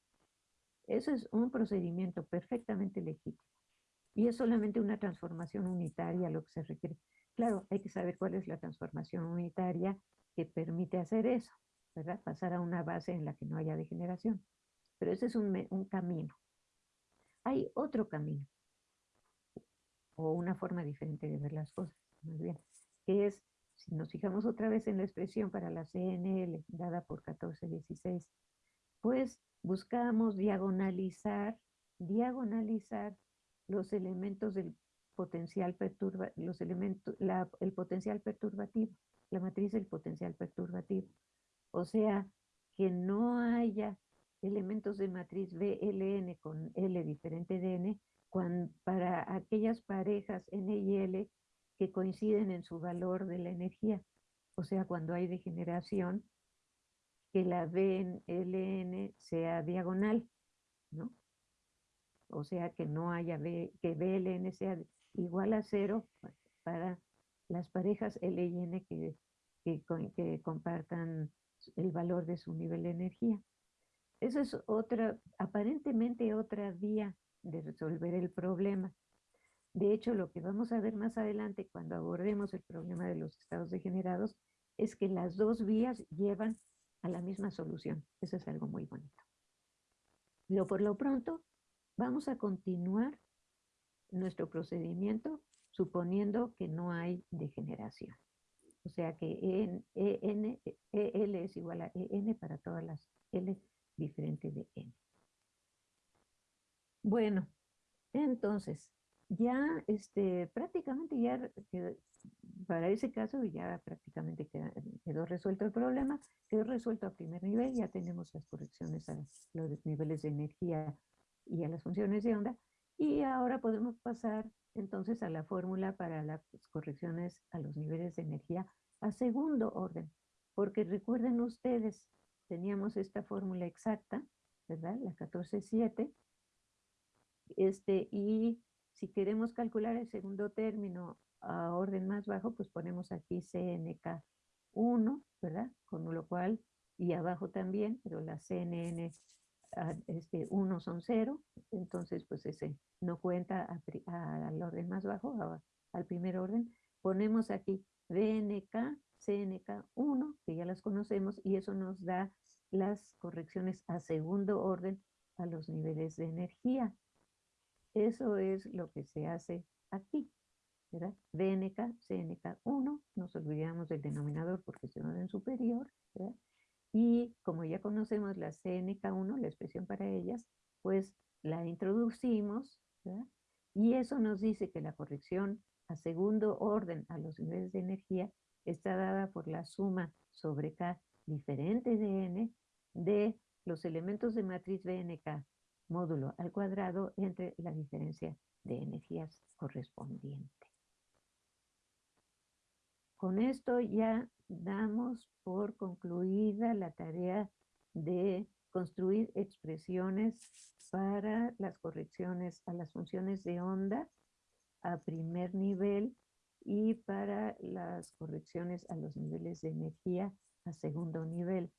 Eso es un procedimiento perfectamente legítimo. Y es solamente una transformación unitaria lo que se requiere. Claro, hay que saber cuál es la transformación unitaria que permite hacer eso, ¿verdad? Pasar a una base en la que no haya degeneración. Pero ese es un, un camino. Hay otro camino, o una forma diferente de ver las cosas, más bien, que es, si nos fijamos otra vez en la expresión para la CNL, dada por 1416, pues buscamos diagonalizar, diagonalizar los elementos del potencial perturba, los elementos, el potencial perturbativo, la matriz del potencial perturbativo. O sea, que no haya elementos de matriz BLN con L diferente de N para aquellas parejas N y L que coinciden en su valor de la energía. O sea, cuando hay degeneración, que la BLN sea diagonal, ¿no? O sea, que no haya que BLN sea igual a cero para las parejas L y N que, que compartan el valor de su nivel de energía. Esa es otra, aparentemente otra vía de resolver el problema. De hecho, lo que vamos a ver más adelante cuando abordemos el problema de los estados degenerados es que las dos vías llevan a la misma solución. Eso es algo muy bonito. Pero por lo pronto, vamos a continuar nuestro procedimiento suponiendo que no hay degeneración. O sea que EN, EN, EL es igual a EN para todas las L diferente de n. Bueno, entonces, ya este, prácticamente ya para ese caso ya prácticamente quedó resuelto el problema, quedó resuelto a primer nivel, ya tenemos las correcciones a los niveles de energía y a las funciones de onda, y ahora podemos pasar entonces a la fórmula para las correcciones a los niveles de energía a segundo orden, porque recuerden ustedes teníamos esta fórmula exacta, ¿verdad? La 14.7. Este, y si queremos calcular el segundo término a orden más bajo, pues ponemos aquí CNK1, ¿verdad? Con lo cual, y abajo también, pero la CNN este, 1 son 0, entonces pues ese no cuenta al orden más bajo, al primer orden. Ponemos aquí BNK CNK1, que ya las conocemos, y eso nos da las correcciones a segundo orden a los niveles de energía. Eso es lo que se hace aquí, ¿verdad? BNK, CNK1, nos olvidamos del denominador porque es de orden superior, ¿verdad? Y como ya conocemos la CNK1, la expresión para ellas, pues la introducimos, ¿verdad? Y eso nos dice que la corrección a segundo orden a los niveles de energía está dada por la suma sobre K diferente de n de los elementos de matriz BNK módulo al cuadrado entre la diferencia de energías correspondiente. Con esto ya damos por concluida la tarea de construir expresiones para las correcciones a las funciones de onda a primer nivel y para las correcciones a los niveles de energía a segundo nivel.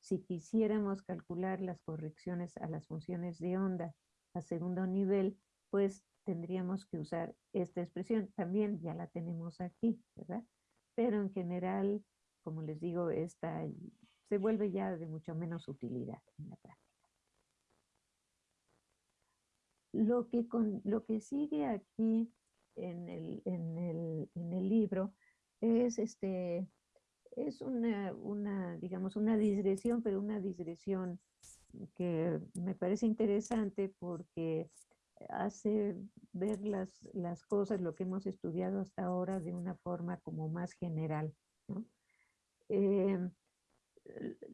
Si quisiéramos calcular las correcciones a las funciones de onda a segundo nivel, pues tendríamos que usar esta expresión. También ya la tenemos aquí, ¿verdad? Pero en general, como les digo, esta se vuelve ya de mucho menos utilidad en la práctica. lo que, con, lo que sigue aquí en el, en el, en el libro es, este, es una, una, digamos, una digresión, pero una digresión que me parece interesante porque hace ver las, las cosas, lo que hemos estudiado hasta ahora de una forma como más general. Em,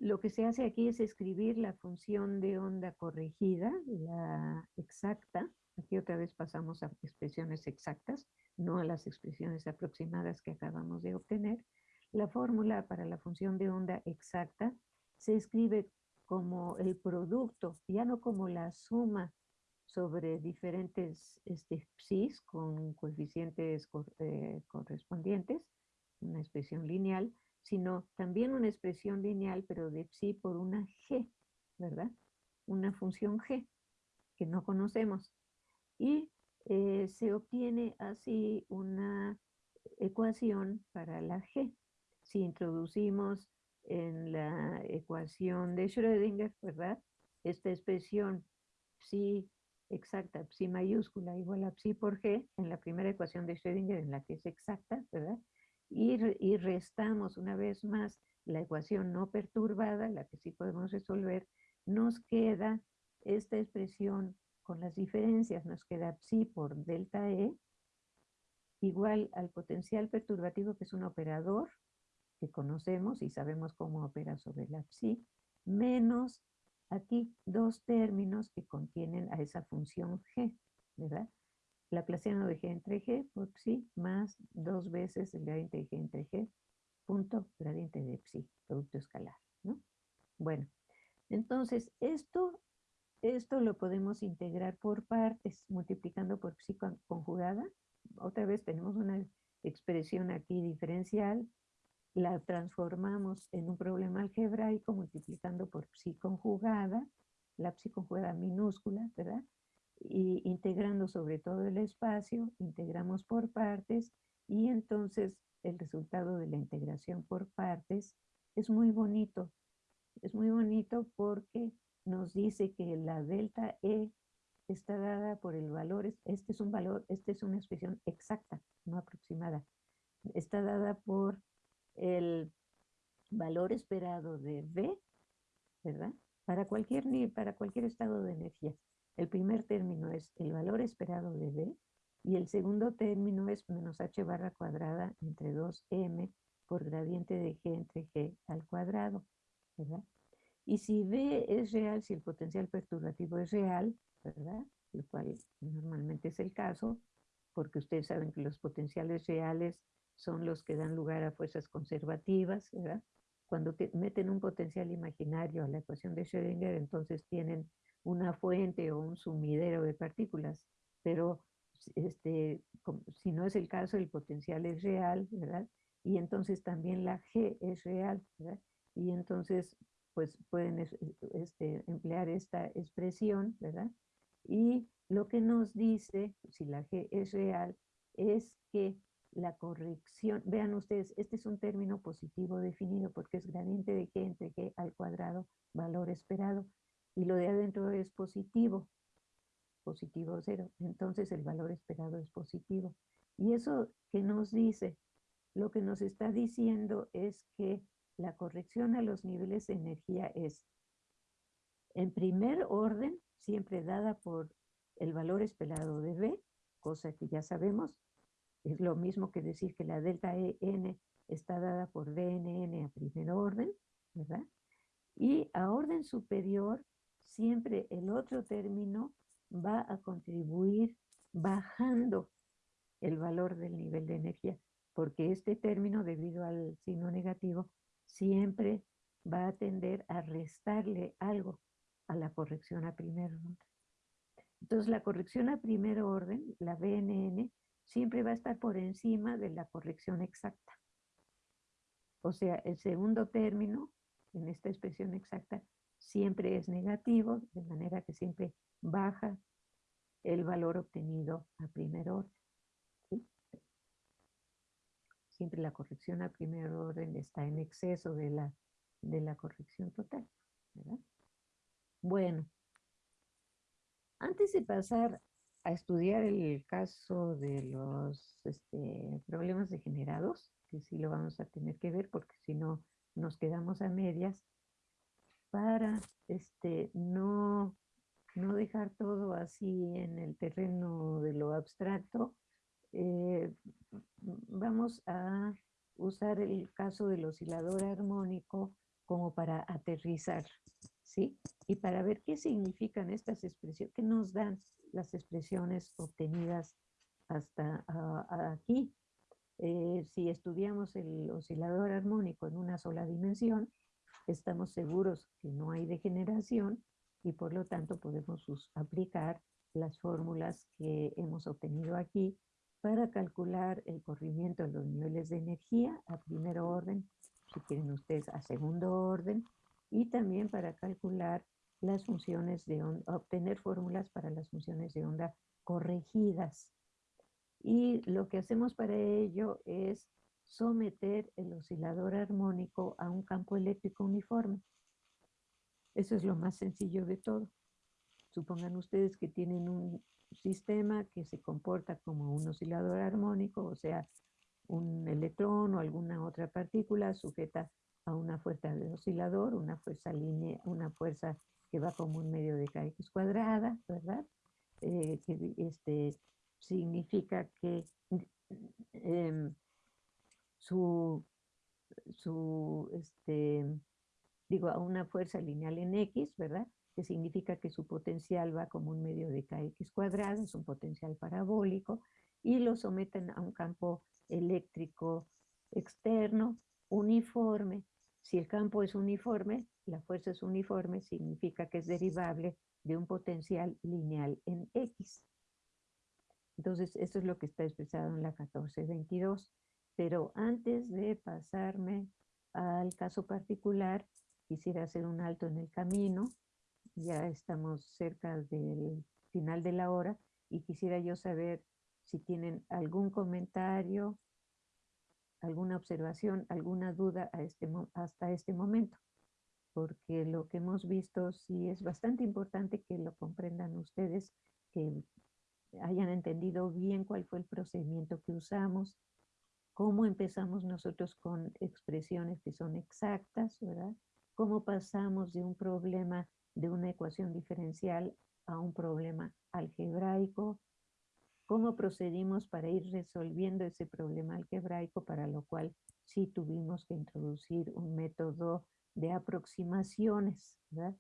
lo que se hace aquí es escribir la función de onda corregida, la exacta. Aquí otra vez pasamos a expresiones exactas, no a las expresiones aproximadas que acabamos de obtener. La fórmula para la función de onda exacta se escribe como el producto, ya no como la suma sobre diferentes este, psis con coeficientes eh, correspondientes, una expresión lineal, sino también una expresión lineal, pero de psi por una g, ¿verdad? Una función g que no conocemos. Y eh, se obtiene así una ecuación para la g. Si introducimos en la ecuación de Schrödinger, ¿verdad? Esta expresión psi exacta, psi mayúscula igual a psi por g, en la primera ecuación de Schrödinger, en la que es exacta, ¿verdad? Y, y restamos una vez más la ecuación no perturbada, la que sí podemos resolver, nos queda esta expresión con las diferencias, nos queda psi por delta E, igual al potencial perturbativo, que es un operador que conocemos y sabemos cómo opera sobre la psi, menos aquí dos términos que contienen a esa función g, ¿verdad? Laplaciano de g entre g por psi más dos veces el gradiente de g entre g punto gradiente de psi, producto escalar, ¿no? Bueno, entonces esto, esto lo podemos integrar por partes, multiplicando por psi conjugada. Otra vez tenemos una expresión aquí diferencial la transformamos en un problema algebraico multiplicando por psi conjugada, la psi conjugada minúscula, ¿verdad? Y integrando sobre todo el espacio, integramos por partes y entonces el resultado de la integración por partes es muy bonito. Es muy bonito porque nos dice que la delta E está dada por el valor, este es un valor, esta es una expresión exacta, no aproximada. Está dada por el valor esperado de V, ¿verdad? Para cualquier, para cualquier estado de energía. El primer término es el valor esperado de V y el segundo término es menos h barra cuadrada entre 2m por gradiente de g entre g al cuadrado, ¿verdad? Y si V es real, si el potencial perturbativo es real, ¿verdad? Lo cual normalmente es el caso, porque ustedes saben que los potenciales reales son los que dan lugar a fuerzas conservativas, ¿verdad? Cuando meten un potencial imaginario a la ecuación de Schrödinger, entonces tienen una fuente o un sumidero de partículas, pero este, si no es el caso, el potencial es real, ¿verdad? Y entonces también la G es real, ¿verdad? Y entonces, pues pueden este, emplear esta expresión, ¿verdad? Y lo que nos dice, si la G es real, es que la corrección, vean ustedes, este es un término positivo definido porque es gradiente de g entre g al cuadrado, valor esperado, y lo de adentro es positivo, positivo cero, entonces el valor esperado es positivo. Y eso que nos dice, lo que nos está diciendo es que la corrección a los niveles de energía es, en primer orden, siempre dada por el valor esperado de B, cosa que ya sabemos, es lo mismo que decir que la delta EN está dada por DNN a primer orden, ¿verdad? Y a orden superior, siempre el otro término va a contribuir bajando el valor del nivel de energía, porque este término, debido al signo negativo, siempre va a tender a restarle algo a la corrección a primer orden. Entonces, la corrección a primer orden, la BNN, siempre va a estar por encima de la corrección exacta. O sea, el segundo término en esta expresión exacta siempre es negativo, de manera que siempre baja el valor obtenido a primer orden. Siempre la corrección a primer orden está en exceso de la, de la corrección total. Bueno, antes de pasar a estudiar el caso de los este, problemas degenerados, que sí lo vamos a tener que ver porque si no nos quedamos a medias, para este, no, no dejar todo así en el terreno de lo abstracto, eh, vamos a usar el caso del oscilador armónico como para aterrizar, ¿sí? Y para ver qué significan estas expresiones, qué nos dan las expresiones obtenidas hasta aquí. Eh, si estudiamos el oscilador armónico en una sola dimensión, estamos seguros que no hay degeneración y por lo tanto podemos aplicar las fórmulas que hemos obtenido aquí para calcular el corrimiento de los niveles de energía a primer orden, si quieren ustedes a segundo orden, y también para calcular las funciones de onda, obtener fórmulas para las funciones de onda corregidas. Y lo que hacemos para ello es someter el oscilador armónico a un campo eléctrico uniforme. Eso es lo más sencillo de todo. Supongan ustedes que tienen un sistema que se comporta como un oscilador armónico, o sea, un electrón o alguna otra partícula sujeta a una fuerza de oscilador, una fuerza línea, una fuerza que va como un medio de kx cuadrada, ¿verdad? Eh, que este, significa que em, su, su, este, digo, a una fuerza lineal en x, ¿verdad? Que significa que su potencial va como un medio de kx cuadrado, es un potencial parabólico, y lo someten a un campo eléctrico externo uniforme. Si el campo es uniforme, la fuerza es uniforme, significa que es derivable de un potencial lineal en X. Entonces, eso es lo que está expresado en la 1422. Pero antes de pasarme al caso particular, quisiera hacer un alto en el camino. Ya estamos cerca del final de la hora y quisiera yo saber si tienen algún comentario, alguna observación, alguna duda este hasta este momento, porque lo que hemos visto sí es bastante importante que lo comprendan ustedes, que hayan entendido bien cuál fue el procedimiento que usamos, cómo empezamos nosotros con expresiones que son exactas, ¿verdad? Cómo pasamos de un problema de una ecuación diferencial a un problema algebraico, cómo procedimos para ir resolviendo ese problema algebraico, para lo cual sí tuvimos que introducir un método de aproximaciones, ¿verdad?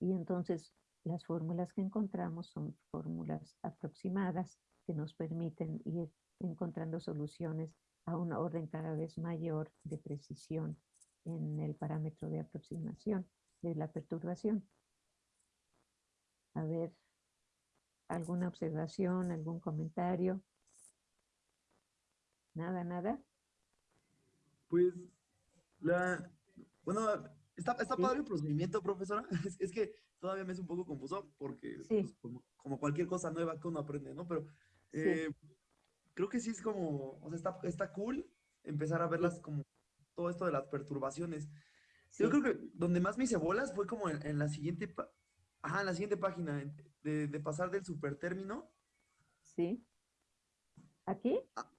Y entonces las fórmulas que encontramos son fórmulas aproximadas que nos permiten ir encontrando soluciones a una orden cada vez mayor de precisión en el parámetro de aproximación de la perturbación. A ver, ¿Alguna observación, algún comentario? Nada, nada. Pues, la, bueno, está, está padre el procedimiento, profesora. Es, que todavía me es un poco confuso porque, pues, como, cualquier cosa nueva que uno aprende, ¿no? Pero eh, creo que sí es como, o sea, está, está cool empezar a verlas como todo esto de las perturbaciones. Yo creo que donde más me hice bolas fue como en, la siguiente, ajá, en la siguiente página, de, pasar del supertérmino. Sí. ¿Aquí? Ah,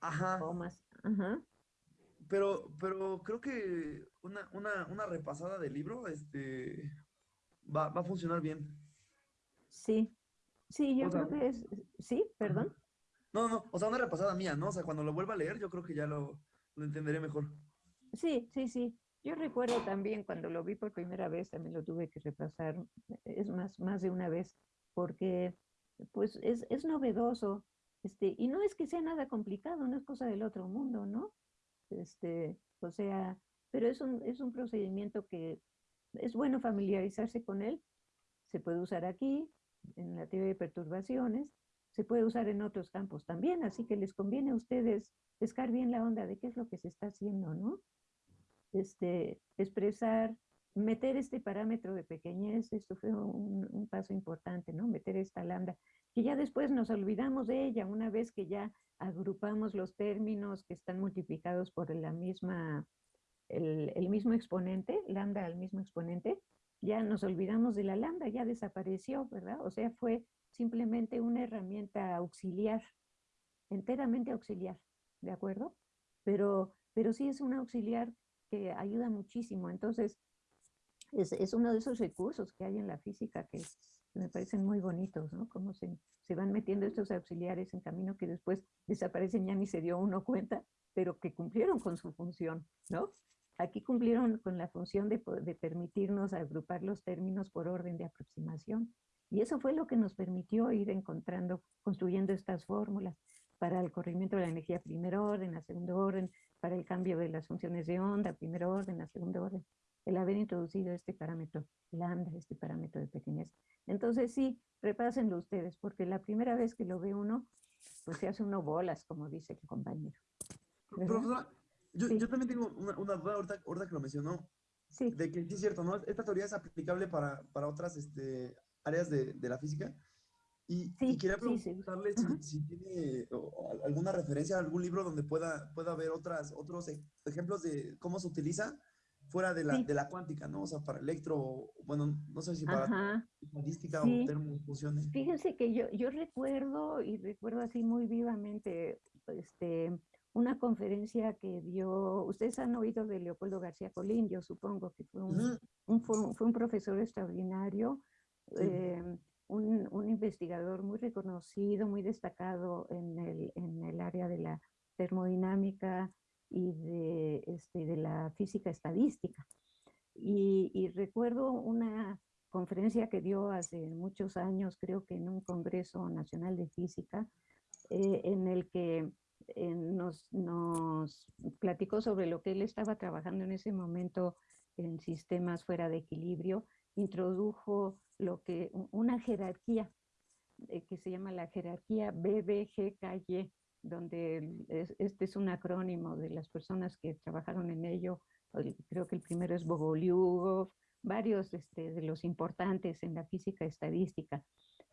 ajá. O más. Ajá. Pero, pero creo que una, una, una repasada del libro este, va, va, a funcionar bien. Sí. Sí, yo creo que es. Sí, perdón. No, no, o sea, una repasada mía, ¿no? O sea, cuando lo vuelva a leer, yo creo que ya lo, lo entenderé mejor. Sí, sí, sí. Yo recuerdo también cuando lo vi por primera vez, también lo tuve que repasar, es más, más de una vez, porque pues es, es novedoso, este, y no es que sea nada complicado, no es cosa del otro mundo, ¿no? Este, o sea, pero es un, es un procedimiento que es bueno familiarizarse con él, se puede usar aquí, en la teoría de perturbaciones, se puede usar en otros campos también, así que les conviene a ustedes pescar bien la onda de qué es lo que se está haciendo, ¿no? este, expresar, meter este parámetro de pequeñez, esto fue un, paso importante, ¿no? Meter esta lambda, que ya después nos olvidamos de ella, una vez que ya agrupamos los términos que están multiplicados por la misma, el, mismo exponente, lambda al mismo exponente, ya nos olvidamos de la lambda, ya desapareció, ¿verdad? O sea, fue simplemente una herramienta auxiliar, enteramente auxiliar, ¿de acuerdo? Pero, pero sí es un auxiliar que ayuda muchísimo. Entonces, es, es, uno de esos recursos que hay en la física que me parecen muy bonitos, ¿no? Cómo se, se van metiendo estos auxiliares en camino que después desaparecen, ya ni se dio uno cuenta, pero que cumplieron con su función, ¿no? Aquí cumplieron con la función de, de permitirnos agrupar los términos por orden de aproximación. Y eso fue lo que nos permitió ir encontrando, construyendo estas fórmulas para el corrimiento de la energía primer orden, a segundo orden, para el cambio de las funciones de onda, primer orden, a segundo orden, el haber introducido este parámetro lambda, este parámetro de pequeñez. Entonces sí, repásenlo ustedes, porque la primera vez que lo ve uno, pues se hace uno bolas, como dice el compañero. Profesora, yo, yo, también tengo una, una duda ahorita, ahorita, que lo mencionó, sí. de que sí es cierto, ¿no? Esta teoría es aplicable para, para otras este, áreas de, de la física. Y, y quería preguntarle sí, si, si, tiene alguna referencia a algún libro donde pueda, pueda haber otras, otros ejemplos de cómo se utiliza fuera de la, de la cuántica, ¿no? O sea, para electro, bueno, no sé si para estadística o termofusiones. Fíjense que yo, yo recuerdo, y recuerdo así muy vivamente, este, una conferencia que dio, ustedes han oído de Leopoldo García Colín, yo supongo que fue un, un fue, un profesor extraordinario, eh, un, un, investigador muy reconocido, muy destacado en el, en el área de la termodinámica y de, este, de la física estadística. Y, y recuerdo una conferencia que dio hace muchos años, creo que en un Congreso Nacional de Física, eh, en el que eh, nos, nos platicó sobre lo que él estaba trabajando en ese momento en sistemas fuera de equilibrio, introdujo lo que, una jerarquía eh, que se llama la jerarquía BBGKY, donde este es un acrónimo de las personas que trabajaron en ello, creo que el primero es Bogolyubov, varios este, de los importantes en la física estadística,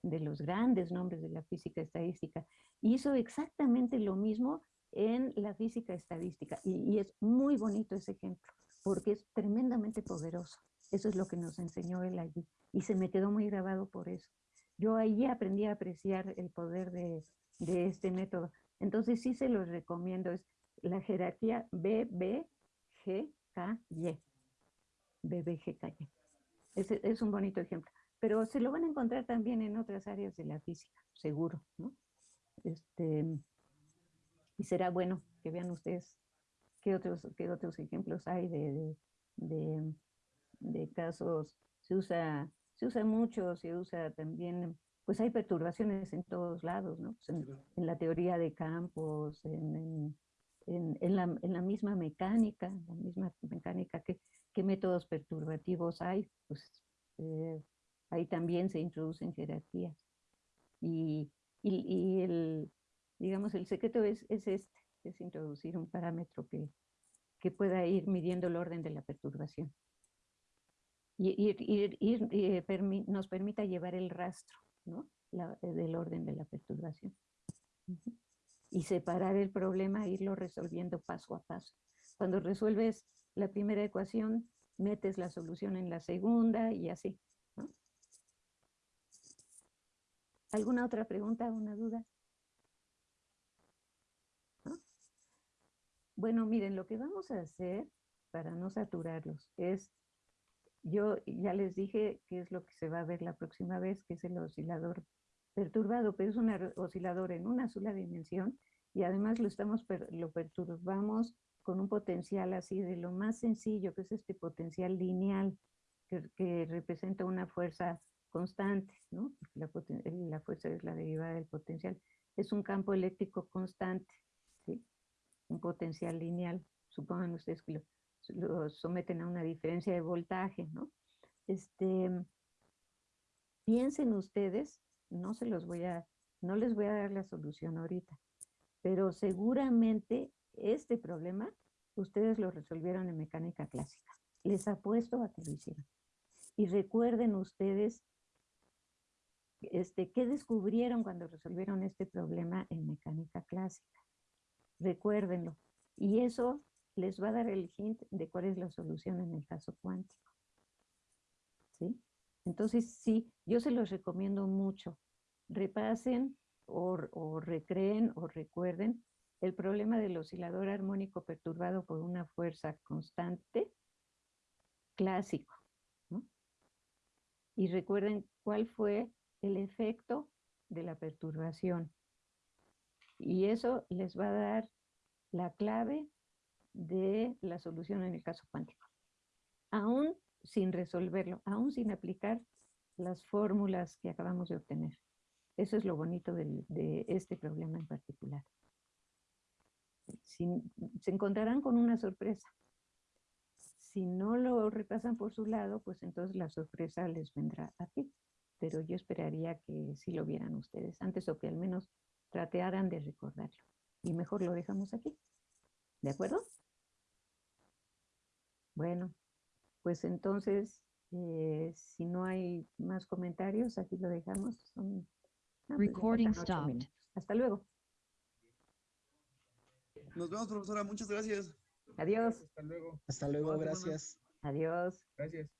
de los grandes nombres de la física estadística, hizo exactamente lo mismo en la física estadística. Y, es muy bonito ese ejemplo, porque es tremendamente poderoso. Eso es lo que nos enseñó él allí. Y se me quedó muy grabado por eso. Yo ahí aprendí a apreciar el poder de, de este método. Entonces sí se los recomiendo. Es la jerarquía BBGKY. BBGKY. Es, es un bonito ejemplo pero se lo van a encontrar también en otras áreas de la física, seguro, ¿no? Este, y será bueno que vean ustedes qué otros, qué otros ejemplos hay de, de, de, casos. Se usa, se usa mucho, se usa también, pues hay perturbaciones en todos lados, ¿no? Pues en, en, la teoría de campos, en, en, en, la, en la misma mecánica, la misma mecánica, ¿qué, qué métodos perturbativos hay? Pues eh, ahí también se introducen jerarquías. Y, y, el, digamos, el secreto es, es este, es introducir un parámetro que, que pueda ir midiendo el orden de la perturbación. Y, ir, ir, eh, nos permita llevar el rastro ¿no? La, del orden de la perturbación. Y separar el problema, irlo resolviendo paso a paso. Cuando resuelves la primera ecuación, metes la solución en la segunda y así. ¿Alguna otra pregunta, una duda? Bueno, miren, lo que vamos a hacer para no saturarlos es, yo ya les dije qué es lo que se va a ver la próxima vez, que es el oscilador perturbado, pero es un oscilador en una sola dimensión y además lo, estamos, lo perturbamos con un potencial así de lo más sencillo, que es este potencial lineal, que, que representa una fuerza constante, ¿no? La, la, fuerza es la derivada del potencial. Es un campo eléctrico constante, ¿sí? Un potencial lineal. Supongan ustedes que lo, lo someten a una diferencia de voltaje, ¿no? Este, piensen ustedes, no se los voy a, no les voy a dar la solución ahorita, pero seguramente este problema ustedes lo resolvieron en mecánica clásica. Les apuesto a que lo hicieron. Y recuerden ustedes este, ¿qué descubrieron cuando resolvieron este problema en mecánica clásica? Recuérdenlo. Y eso les va a dar el hint de cuál es la solución en el caso cuántico. ¿Sí? Entonces, sí, yo se los recomiendo mucho repasen o, o recreen o recuerden el problema del oscilador armónico perturbado por una fuerza constante clásico. ¿no? Y recuerden cuál fue el efecto de la perturbación. Y eso les va a dar la clave de la solución en el caso cuántico. Aún sin resolverlo, aún sin aplicar las fórmulas que acabamos de obtener. Eso es lo bonito de, este problema en particular. Sin- se encontrarán con una sorpresa. Si no lo repasan por su lado, pues entonces la sorpresa les vendrá a ti. Pero yo esperaría que sí lo vieran ustedes antes o que al menos tratearan de recordarlo. Y mejor lo dejamos aquí. ¿De acuerdo? Bueno, pues entonces, eh, si no hay más comentarios, aquí lo dejamos. Son- ah, pues Recording stopped. minutos. Hasta luego. Nos vemos, profesora. Muchas gracias. Adiós. Hasta luego. Hasta luego, gracias. Adiós. Gracias.